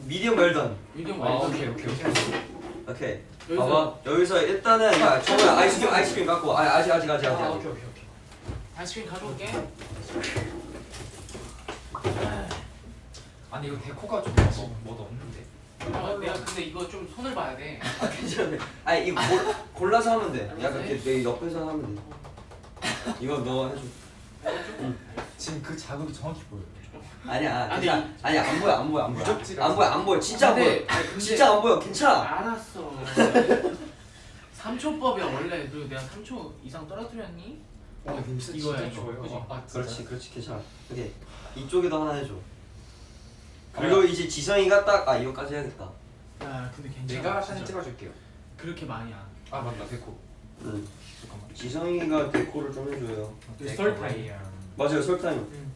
미디엄 웰던. 미디엄 아 웰던. 오케이 오케이 오케이. 오케이. 여기서- 봐봐 여기서 일단은 야 정우야 아이스크림 아이스크림 갖고 아 아직 아직 아직 아직 아 오케이 오케이. 아이스크림 가져올게. 아니 이거 데코가 좀 뭐, 뭐도 없는데. 아, 내가 근데 이거 좀 손을 봐야 돼. 아 괜찮네. 아니 이거 골, 골라서 하면 돼. 약간. 이렇게 내 옆에서 하면 돼. 이거 너 해줘. 지금 그 자국이 정확히 보여. 아니야. 아니, 괜찮아. 아니 안 보여 안 보여 안 보여. 안 보여 안 보여. 진짜 안 보여. 근데- 아니, 근데- 진짜 안 보여. 괜찮아. 알았어. 3초법이야 원래. 그리고 내가 3초 이상 떨어뜨렸니? 와 냄새 이거야, 진짜 이거. 좋아요. 그지? 아, 진짜? 그렇지 그렇지 괜찮아. 오케이 이쪽에도 하나 해줘. 그리고 이제 지성이가 딱 아 이거까지 해야겠다. 야 근데 괜찮아. 내가 진짜. 사진 찍어줄게요. 그렇게 많이야. 아 맞다 데코. 응. 잠깐만. 지성이가 데코를 좀 해줘요. 네, 설탕이. 맞아요 설탕. 응.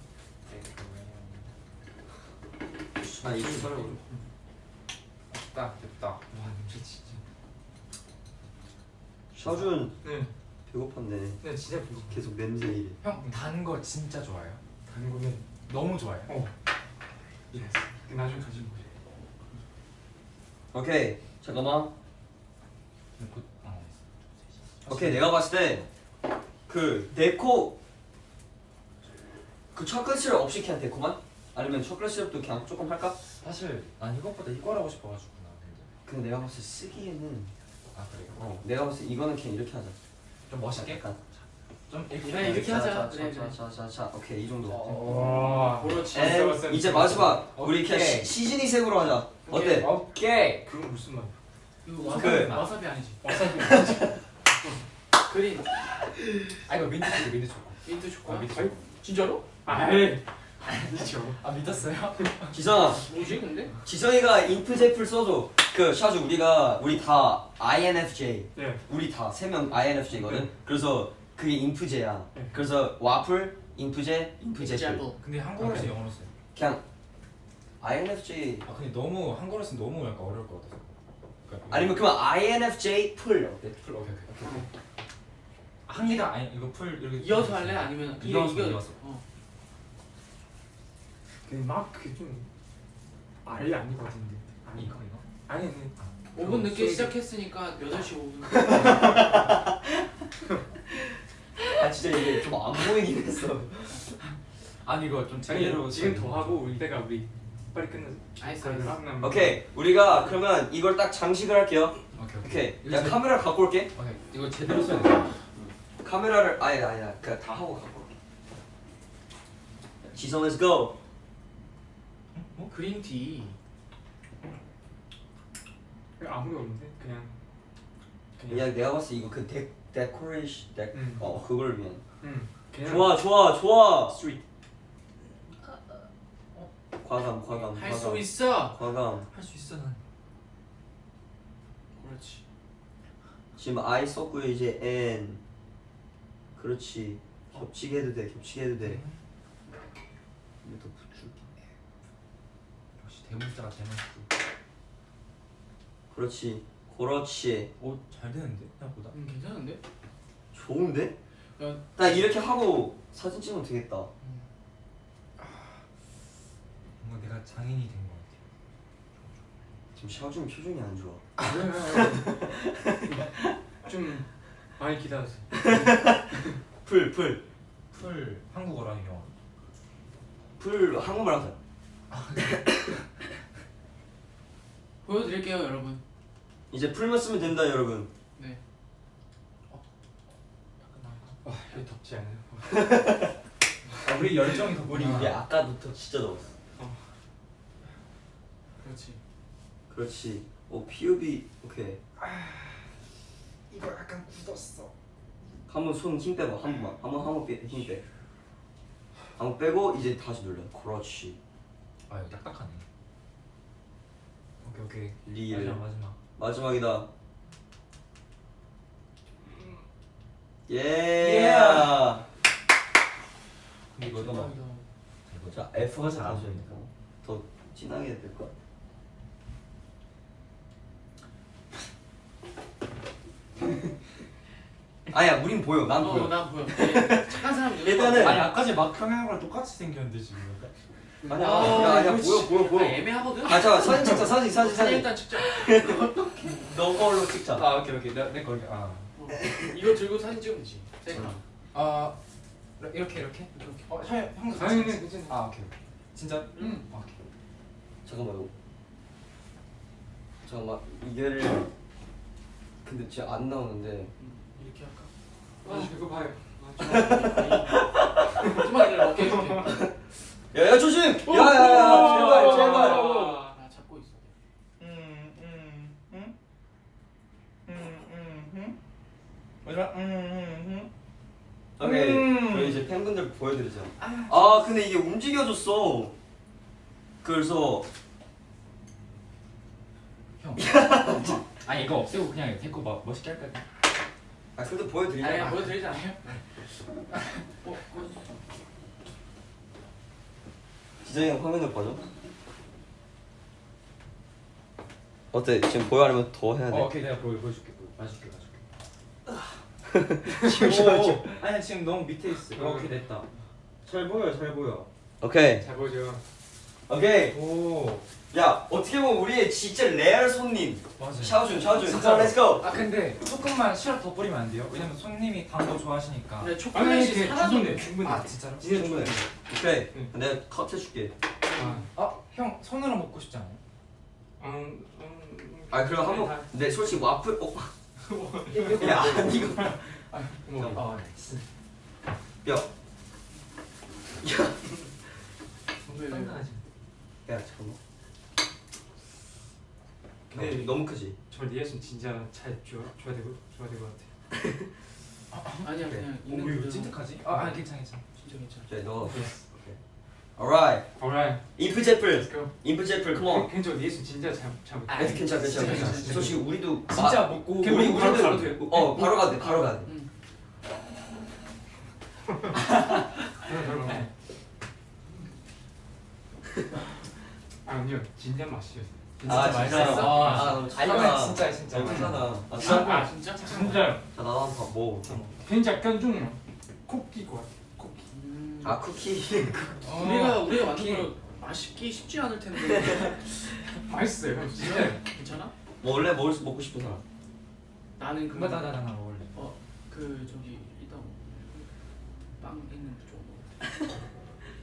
아 이거 설탕. 됐다 됐다. 와 냄새 진짜. 샤준 네. 배고팠네. 네 진짜 배고파. 계속 냄새 이래. 형단 거 진짜 좋아해요? 단 거는 너무 좋아해요. 어. Yes. 나중에 가지고 오세요. 오케이 잠깐만. 근데 곧- 어. 오케이 내가 봤을 때그 데코 그 초콜릿 시럽 없이 그냥 데코만? 아니면 초콜릿 시럽도 그냥 조금 할까? 사실 난 이것보다 이거라고 싶어가지고 나 근데. 근데 내가 봤을 때 쓰기에는 아 그래요? 어 내가 봤을 때 이거는 그냥 이렇게 하자. 좀 멋있게. 약간 좀 이렇게. 그래, 이렇게 하자. 자, 그래, 자, 그래. 자, 자, 자, 오케이 이 정도. 와. 그렇지. 에 왔어, 왔어. 이제 마지막 우리 그냥 오케이. 시, 색으로 하자. 어때? 오케이. 그건 무슨 말이야? 이거 와사비, 그- 와사비 아니지? 와사비. Green 아 이거 민트 초코 민트 초코. 민트 초코야? 아, 민트 초코. 진짜로? 아이. 아니죠. 아 믿었어요? 지성아, 뭐지 근데? 지성이가 인프제풀 써줘. 그 샤주 우리가 우리 다 INFJ. 네. 우리 다 세 명 INFJ거든. 그래서 그게 인프제야. 네. 그래서 와플, 인프제, 인프제풀. Example. 근데 한국어에서 오케이. 영어로 써요. 그냥 INFJ 아 근데 너무 한국어로 쓰면 너무 약간 어려울 것 같아서. 그러니까 아니면 그만 INFJ 풀 어때? 풀 오케이 오케이. 한기가 아니 이거 풀 이렇게 이어서 할래? 아니면 이- 이어서, 이거 이어서. 어. 그막 그게 좀 알이 아니거든요. 아니 이거 이거. 아니 아니. 5분 늦게 소리- 시작했으니까 8시 5분 아 진짜 이게 좀 안 보이긴 했어. 아니 이거 좀 아니 제대로 지금 더 하고 이때가 우리 빨리 끝내. 알겠어, 알겠어. 오케이 우리가 그러면 이걸 딱 장식을 할게요. 오케이 오케이. 이거 야 제- 카메라 갖고 올게. 오케이 이거 제대로 써야 돼. 카메라를 아니 아니야 그냥 다 하고 갖고 올게. 지성 let's go. 그린티 아무리 없는데 그냥 그냥 내가 봤을 때 이거 그 데, 데코레이션 데, 음. 어 그걸 위한 음. 좋아 좋아 좋아 sweet. 과감 과감 할 수 있어. 과감 할 수 있어 난. 그렇지. 지금 I 썼고요 이제 N 그렇지 겹치게 해도 돼 겹치게 해도 돼 이거 더 붙일게 역시 대문자가 대문자. 그렇지 그렇지 오 잘 되는데 생각보다. 음, 괜찮은데? 좋은데? 야, 나 이렇게 하고 사진 찍으면 되겠다 뭔가 내가 장인이 된 것 같아. 지금 샤오준 표정이 안 좋아 좀 많이 기다렸어. 풀 풀풀 풀 한국어로 하는 영어. 한국말 하자 보여드릴게요, 여러분. 이제 풀만 쓰면 된다 여러분 네. 와 여기 덥지 않아요? 아, 우리 열정이 더 우리 이게 아까부터 진짜 더웠어 그렇지. 그렇지 오 PUB 오케이 이거 약간 굳었어. 한번 손 힘 빼봐 한 번만 한번 한번 힘빼 한번 빼고 이제 다시 눌러 그렇지 아 이거 딱딱하네. 오케이 오케이. Real 마지막 마지막. 마지막이다. 예. Yeah. 근데 이거 너무 대박이다. 자. F가 되니까. 더 진하게 해야 될것 아니야 우린 보여. 난 어, 보여. 난 보여. 예, 착한 사람 일단은- 아니 아까 제 막평양이랑 똑같이 생겼는데 지금. 아니야 아, 아니야 보여 진- 보여 보여 아, 애매하거든. 아 잠깐 사진 찍자 사진 사진 사진 사진 일단 찍자. 너 걸로 찍자 아 오케이 오케이 내 내 걸게 아. 어, 이거 들고 사진 찍으면 되지. 셀카. 아 이렇게 이렇게. 이렇게. 어 형, 같이 네, 괜찮아. 아 오케이. 진짜? 응. 아, 오케이. 잠깐만요 잠깐만 이게를 근데 진짜 안 나오는데 음, 이렇게 할까? 아 이거 봐요. 좀만 기다려. 오케이, 오케이. 야 야 조심! 야 야 야 제발 제발. 아, 나 잡고 있어. 마지막 음, 오케이 음. 저희 이제 팬분들 보여드리죠 아. 근데 이게 움직여졌어. 그래서 형. 아 이거 없애고 그냥 데리고 막 멋있게 할까? 아 근데 아니, 보여드리자. 보여드리잖아요. 어, 지정이 형 화면을 봐줘 어때 지금 보여하려면 더 해야 어, 돼 오케이 내가 보여 보여줄게 보여. 봐줄게 봐줄게. 지금 아니 지금 너무 밑에 있어. 어, 오케이 됐다. 잘 보여 잘 보여. 오케이 잘 보죠. 오케이 오 야 어떻게 보면 우리의 진짜 레알 손님 맞아. 샤오준 샤오준 진짜. 자 let's go 아 근데 조금만 시럽 더 뿌리면 안 돼요? 왜냐면 손님이 단 거 좋아하시니까. 근데 초콜릿이 사라졌네. 충분해 충분해. 아 진짜로? 진짜 충분해. 충분해. 오케이 응. 내가 컷 해줄게 아, 아형 손으로 먹고 싶지 않아요? 음, 음, 아 그럼 한번 내 솔직히 와플 어? 야 이거. 아 나이스. 뼈 왜, 왜, 왜? 야 잠깐만 네. 네. 너무 크지? 저 리액션 진짜 잘 줘, 줘야 되고 줘야 될것 같아. 아니야, 그냥 오 있는 그대로. 찐득하지? 아 아니 괜찮아 괜찮아. 진짜 괜찮아. 자 너. alright Alright, 인프 제플 let's go. 인프 제플 come on 괜찮아 리액션 진짜 잘잘 못해. 아, 괜찮아 괜찮아 괜찮아 솔직히 우리도 진짜 마- 먹고 우리 그냥 바로 가도 돼. 어 바로 가도 돼 바로 가도 돼더 먹어. 아니요, 진짜 맛있었어. 아, 진짜. 아, 아, 아. 이건 진짜 진짜. 착하다 아 아, 진짜? 아, 진짜? 진짜. 자 나도 한번 봐 먹어볼게 진짜 약간 좀 쿠키 같아. 쿠키. 음. 아 쿠키 우리가 우리가 만든 거 맛있기 쉽지 않을 텐데. 맛있어요. 진짜 괜찮아? 뭐 원래 먹을 수 먹고 싶은 사람 나는 그 나나나 나 먹을래. 어, 그 저기 이따 빵 있는 쪽 먹어.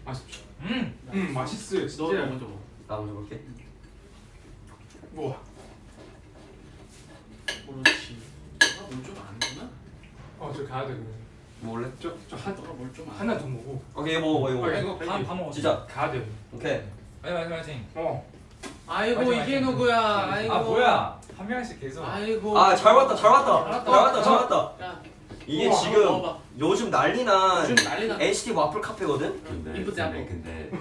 맛있죠. 음. 음, 맛있어요. 너, 진짜. 너 먼저 먹어. 나 먼저 볼게 우와. 그렇지. 너가 뭘좀 아는구나. 어, 저 가야 되거든. 뭐 원래? 저 저 한 뭘좀. 하나 더 먹어. 오케이 이거 먹어 이거 어, 먹어 이거 다, 다 먹었어. 진짜 가야 돼. 오케이 빨리 빨리. 어. 아이고 맞아, 이게 맞아. 누구야? 아이고. 아 뭐야? 한 명씩 계속. 아이고. 아잘 왔다 잘 왔다 잘잘 왔다 잘 왔다 야, 이게 우와, 지금. 요즘 난리난 요즘 난리난 NCT 와플 카페거든? 근데 이쁘지. 근데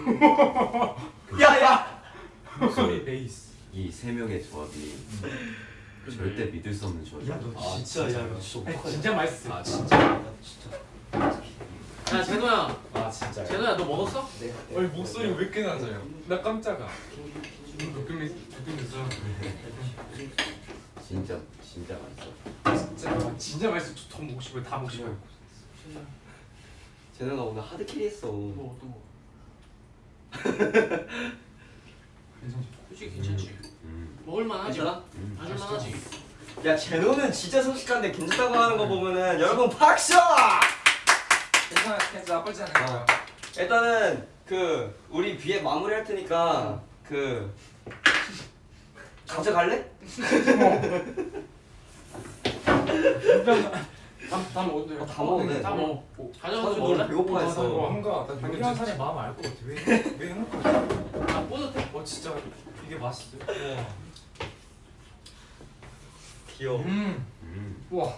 야야! 목소리 베이스. 이 세 명의 조합이 절대 믿을 수 없는 조합이야. 야너 진짜 야너 진짜 아니, 진짜 맛있어. 아 진짜? 야, 진짜 야 제노야 아 진짜. 제노야 너 먹었어? 아니 목소리 왜 이렇게 낮아요? 나 깜짝아. 느낌이 느낌 있어. 진짜 진짜 맛있어. 진짜 아, 진짜 맛있어. 더 먹고 싶어요. 다 먹고 싶어요. 제노가 오늘 hard carry 했어 뭐 어떤 거? 괜찮지? 솔직히 괜찮지. 음. 먹을만하지. 마실만하지. 야 제노는 진짜 솔직한데 괜찮다고 하는 거 보면은 여러분 박수! 괜찮아 괜찮아 나쁘지 않은 거야. 일단은 그 우리 비에 마무리 할 테니까 그 가져갈래? 다다 먹어도 돼. 어, 다 먹어도 돼. 다 먹어. 가져가서 먹을래? 배고파했어 뭔가 나 강기환 산의 마음 알 것 같아. 왜왜 해놓고 있어? 아 뿌듯해. 어 진짜 이게 맛있어. 귀여워 음. 음. 우와.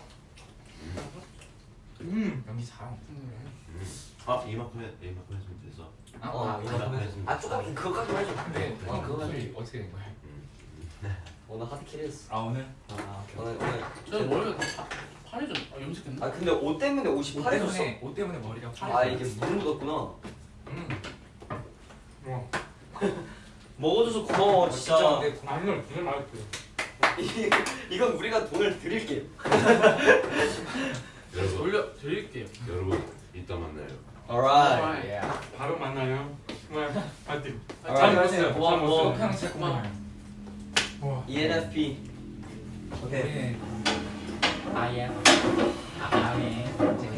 음. 연기 잘하네. 음. 아 이만큼 해 이만큼 했으면 됐어. 아, 어, 아, 이거 했으면 아 조금 그거까지만 해줘 근데 어, 어, 그거 그거 어떻게 된 거야? 오늘 하드캐리 했어 아 오늘? 아 오늘 오늘 머리가 다 파래졌. 아 염색했나? 아 근데 옷 때문에 옷이 옷 파래졌어 때문에 옷 때문에 머리가 파래. 아 이게 물 묻었구나 음. 와. 먹어줘서 고마워 진짜 진짜 근데 아 이걸 되게 맛있어. 이- 이건 우리가 돈을 드릴게요 여러분 돌려 드릴게요. 여러분 이따 만나요. alright 예. 바로 만나요. 정말 파이팅. 아, 잘잘 먹었어요. 먹었어요. 고마워, 고마워. 고마워. ENFP 오케이 네. 아예. 아예.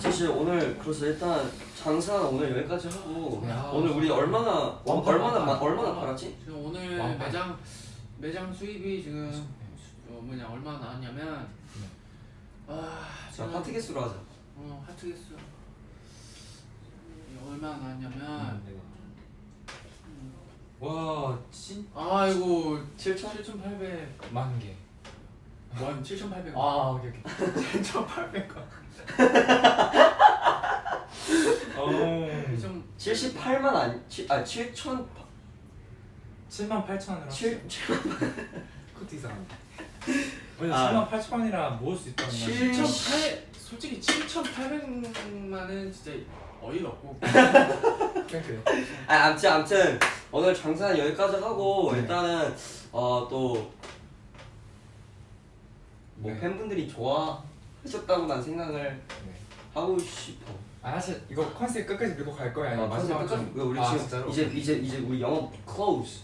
사실 오늘 그래서 일단 장사 오늘 여기까지 하고 야. 오늘 우리 얼마나 완판, 얼마나 완판. 마- 얼마나 팔았지? 지금 오늘 왕판. 매장 매장 수입이 지금 어, 뭐냐 얼마 나왔냐면 아자 지금 파트 개수로 하자. 어 하트 개수 얼마 나왔냐면 와 진. 아이고 7천? 7,800 만 개. 원 7,800원 아 오케이 오케이. 7,800원 어. 좀 78만 아니 칠- 아 7천 7만 8천 원이라. 7 그것도 이상한데. 왜냐 아. 7만 8천 원이라 모을 수 있다는 건. 칠- 7,800 솔직히 7,800만은 진짜 어이가 없고 그래. 아 아무튼 아무튼 오늘 장사는 여기까지 하고 네. 일단은 어또 뭐 네. 팬분들이 좋아 하셨다고 난 생각을 네. 하고 싶어. 아 사실 이거 컨셉 끝까지 밀고 갈 거야. 아니면 아, 마지막 끝까지 좀- 우리 아, 지금 진짜로? 이제 이제 이제 우리 영업 close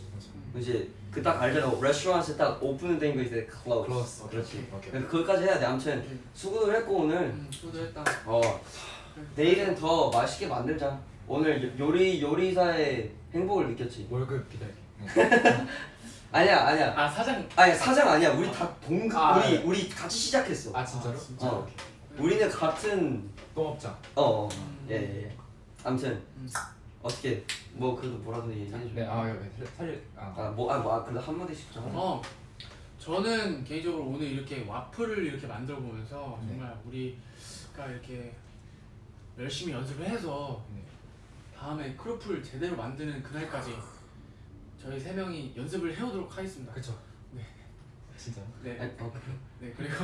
이제 그 딱 알잖아 레스토랑에 딱 오픈된 거 이제 close. 클로스. 그렇지. 오케이. 그것까지 해야 돼. 아무튼 수고를 했고 오늘 음, 수고했다 어 내일은 더 맛있게 만들자. 오늘 요- 요리 요리사의 행복을 느꼈지. 월급 기다릴게. 아니야 아니야 아 사장 아니야 사장 아니야. 우리 다 동 아, 우리 네. 우리 같이 시작했어. 아 진짜로? 아, 진짜? 어. 우리는 같은 동업자. 어 음. 예예 예. 아무튼 음. 어떻게 뭐 그래도 뭐라도 얘기해 줘. 네, 아 여기 사실 아, 아뭐 아 뭐, 아, 그래도 한 마디씩 좀. 어, 저는 개인적으로 오늘 이렇게 와플을 이렇게 만들어 보면서 네. 정말 우리가 이렇게 열심히 연습을 해서 네. 다음에 크로플 제대로 만드는 그날까지 저희 세 명이 연습을 해오도록 하겠습니다. 그쵸. 네. 진짜. 네, 어. 네 그리고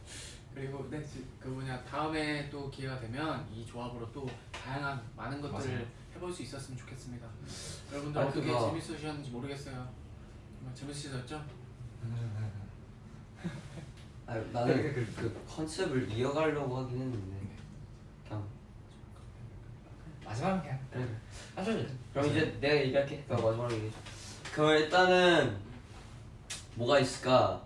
그리고 네, 지- 그 뭐냐 다음에 또 기회가 되면 이 조합으로 또 다양한 많은 것들을 맞아요. 해볼 수 있었으면 좋겠습니다. 여러분들 아니, 어떻게 그거- 재밌으셨는지 모르겠어요. 정말 재밌으셨죠? 아 나는 그- 그- 그 컨셉을 이어가려고 하긴 했는데 그냥 마지막은 그냥 그래. 사실 그럼 이제 내가 얘기할게. 내가 마지막으로 얘기해. 그럼 일단은 뭐가 있을까?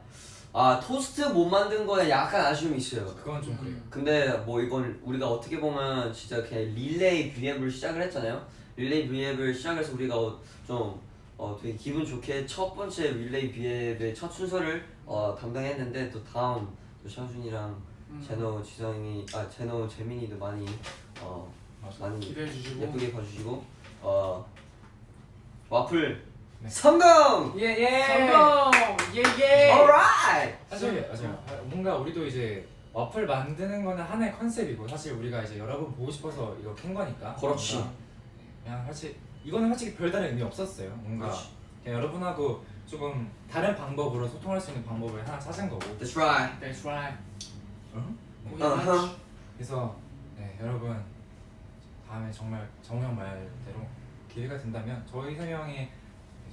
아 토스트 못 만든 거에 약간 아쉬움이 있어요. 그건 좀 그래요. 근데 뭐 이건 우리가 어떻게 보면 진짜 그냥 릴레이 V앱을 시작을 했잖아요. 릴레이 V앱을 시작해서 우리가 어, 좀 어, 되게 기분 좋게 첫 번째 릴레이 V앱의 첫 순서를 어, 담당했는데 또 다음 또 샤준이랑 음. 제노 지성이 아 제노 재민이도 많이 어 맞아. 많이 기대해 주시고 예쁘게 봐주시고 어 와플 네. 성공! 예 예. 성공! 예예! alright! 사실 맞아요. 뭔가 우리도 이제 와플 만드는 거는 하나의 컨셉이고 사실 우리가 이제 여러분 보고 싶어서 이거 캔 거니까 그렇지. 그냥 사실 이거는 솔직히 별다른 의미 없었어요 뭔가 그렇지. 그냥 여러분하고 조금 다른 방법으로 소통할 수 있는 방법을 하나 찾은 거고 That's right. That's right. 어허. 맛. 그래서 네, 여러분 다음에 정말 정우 형 말대로 기회가 된다면 저희 세 명의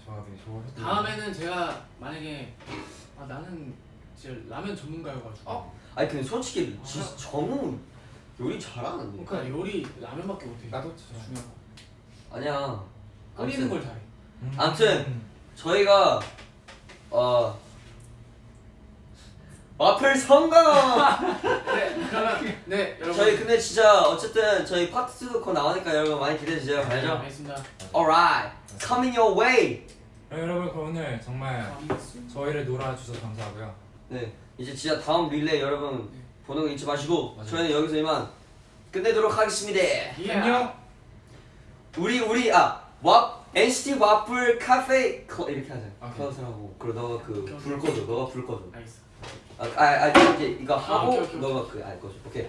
조합이 좋아서 다음에는 제가 만약에 아 나는 진짜 라면 전문가여가지고 어? 아니 근데 솔직히 진짜 정우 요리 잘하는데. 그러니까 요리 라면밖에 못해. 나도 진짜 중요한 거. 아니야. 끓이는 걸 잘해. 음. 아무튼 저희가 어 와플 성공. 네, 그러면 네 여러분. 저희 근데 진짜 어쨌든 저희 파트 2거 나오니까 여러분 많이 기대해 주세요. 네, 알죠? 알겠습니다. Alright, coming your way. 그럼 여러분 그럼 오늘 정말 저희를 놀아주셔서 감사하고요 네, 이제 진짜 다음 릴레이 여러분 네. 보는 거 잊지 마시고 맞아요. 저희는 여기서 이만 끝내도록 하겠습니다. 예. 안녕 우리 우리 아 와 NCT 와플 카페 클 이렇게 하자. 오케이. 클럽을 하고 그리고 너가 그 불. 꺼줘. 너가 불 꺼줘. 알겠어. 아, 아, 아 이제 이거 하고 오케이, 오케이, 너가 그걸 꺼줘. 오케이.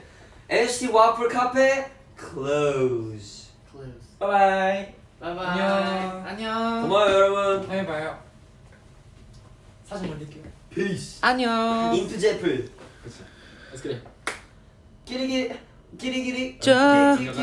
NCT 와플 카페 close. Close. bye bye bye bye. 안녕. 안녕. 고마워요 여러분. 다음에 봐요 사진 올릴게요 Peace. 안녕. 인투 제플. get it. 끼리끼리 끼리끼리. 자. 끼리끼리.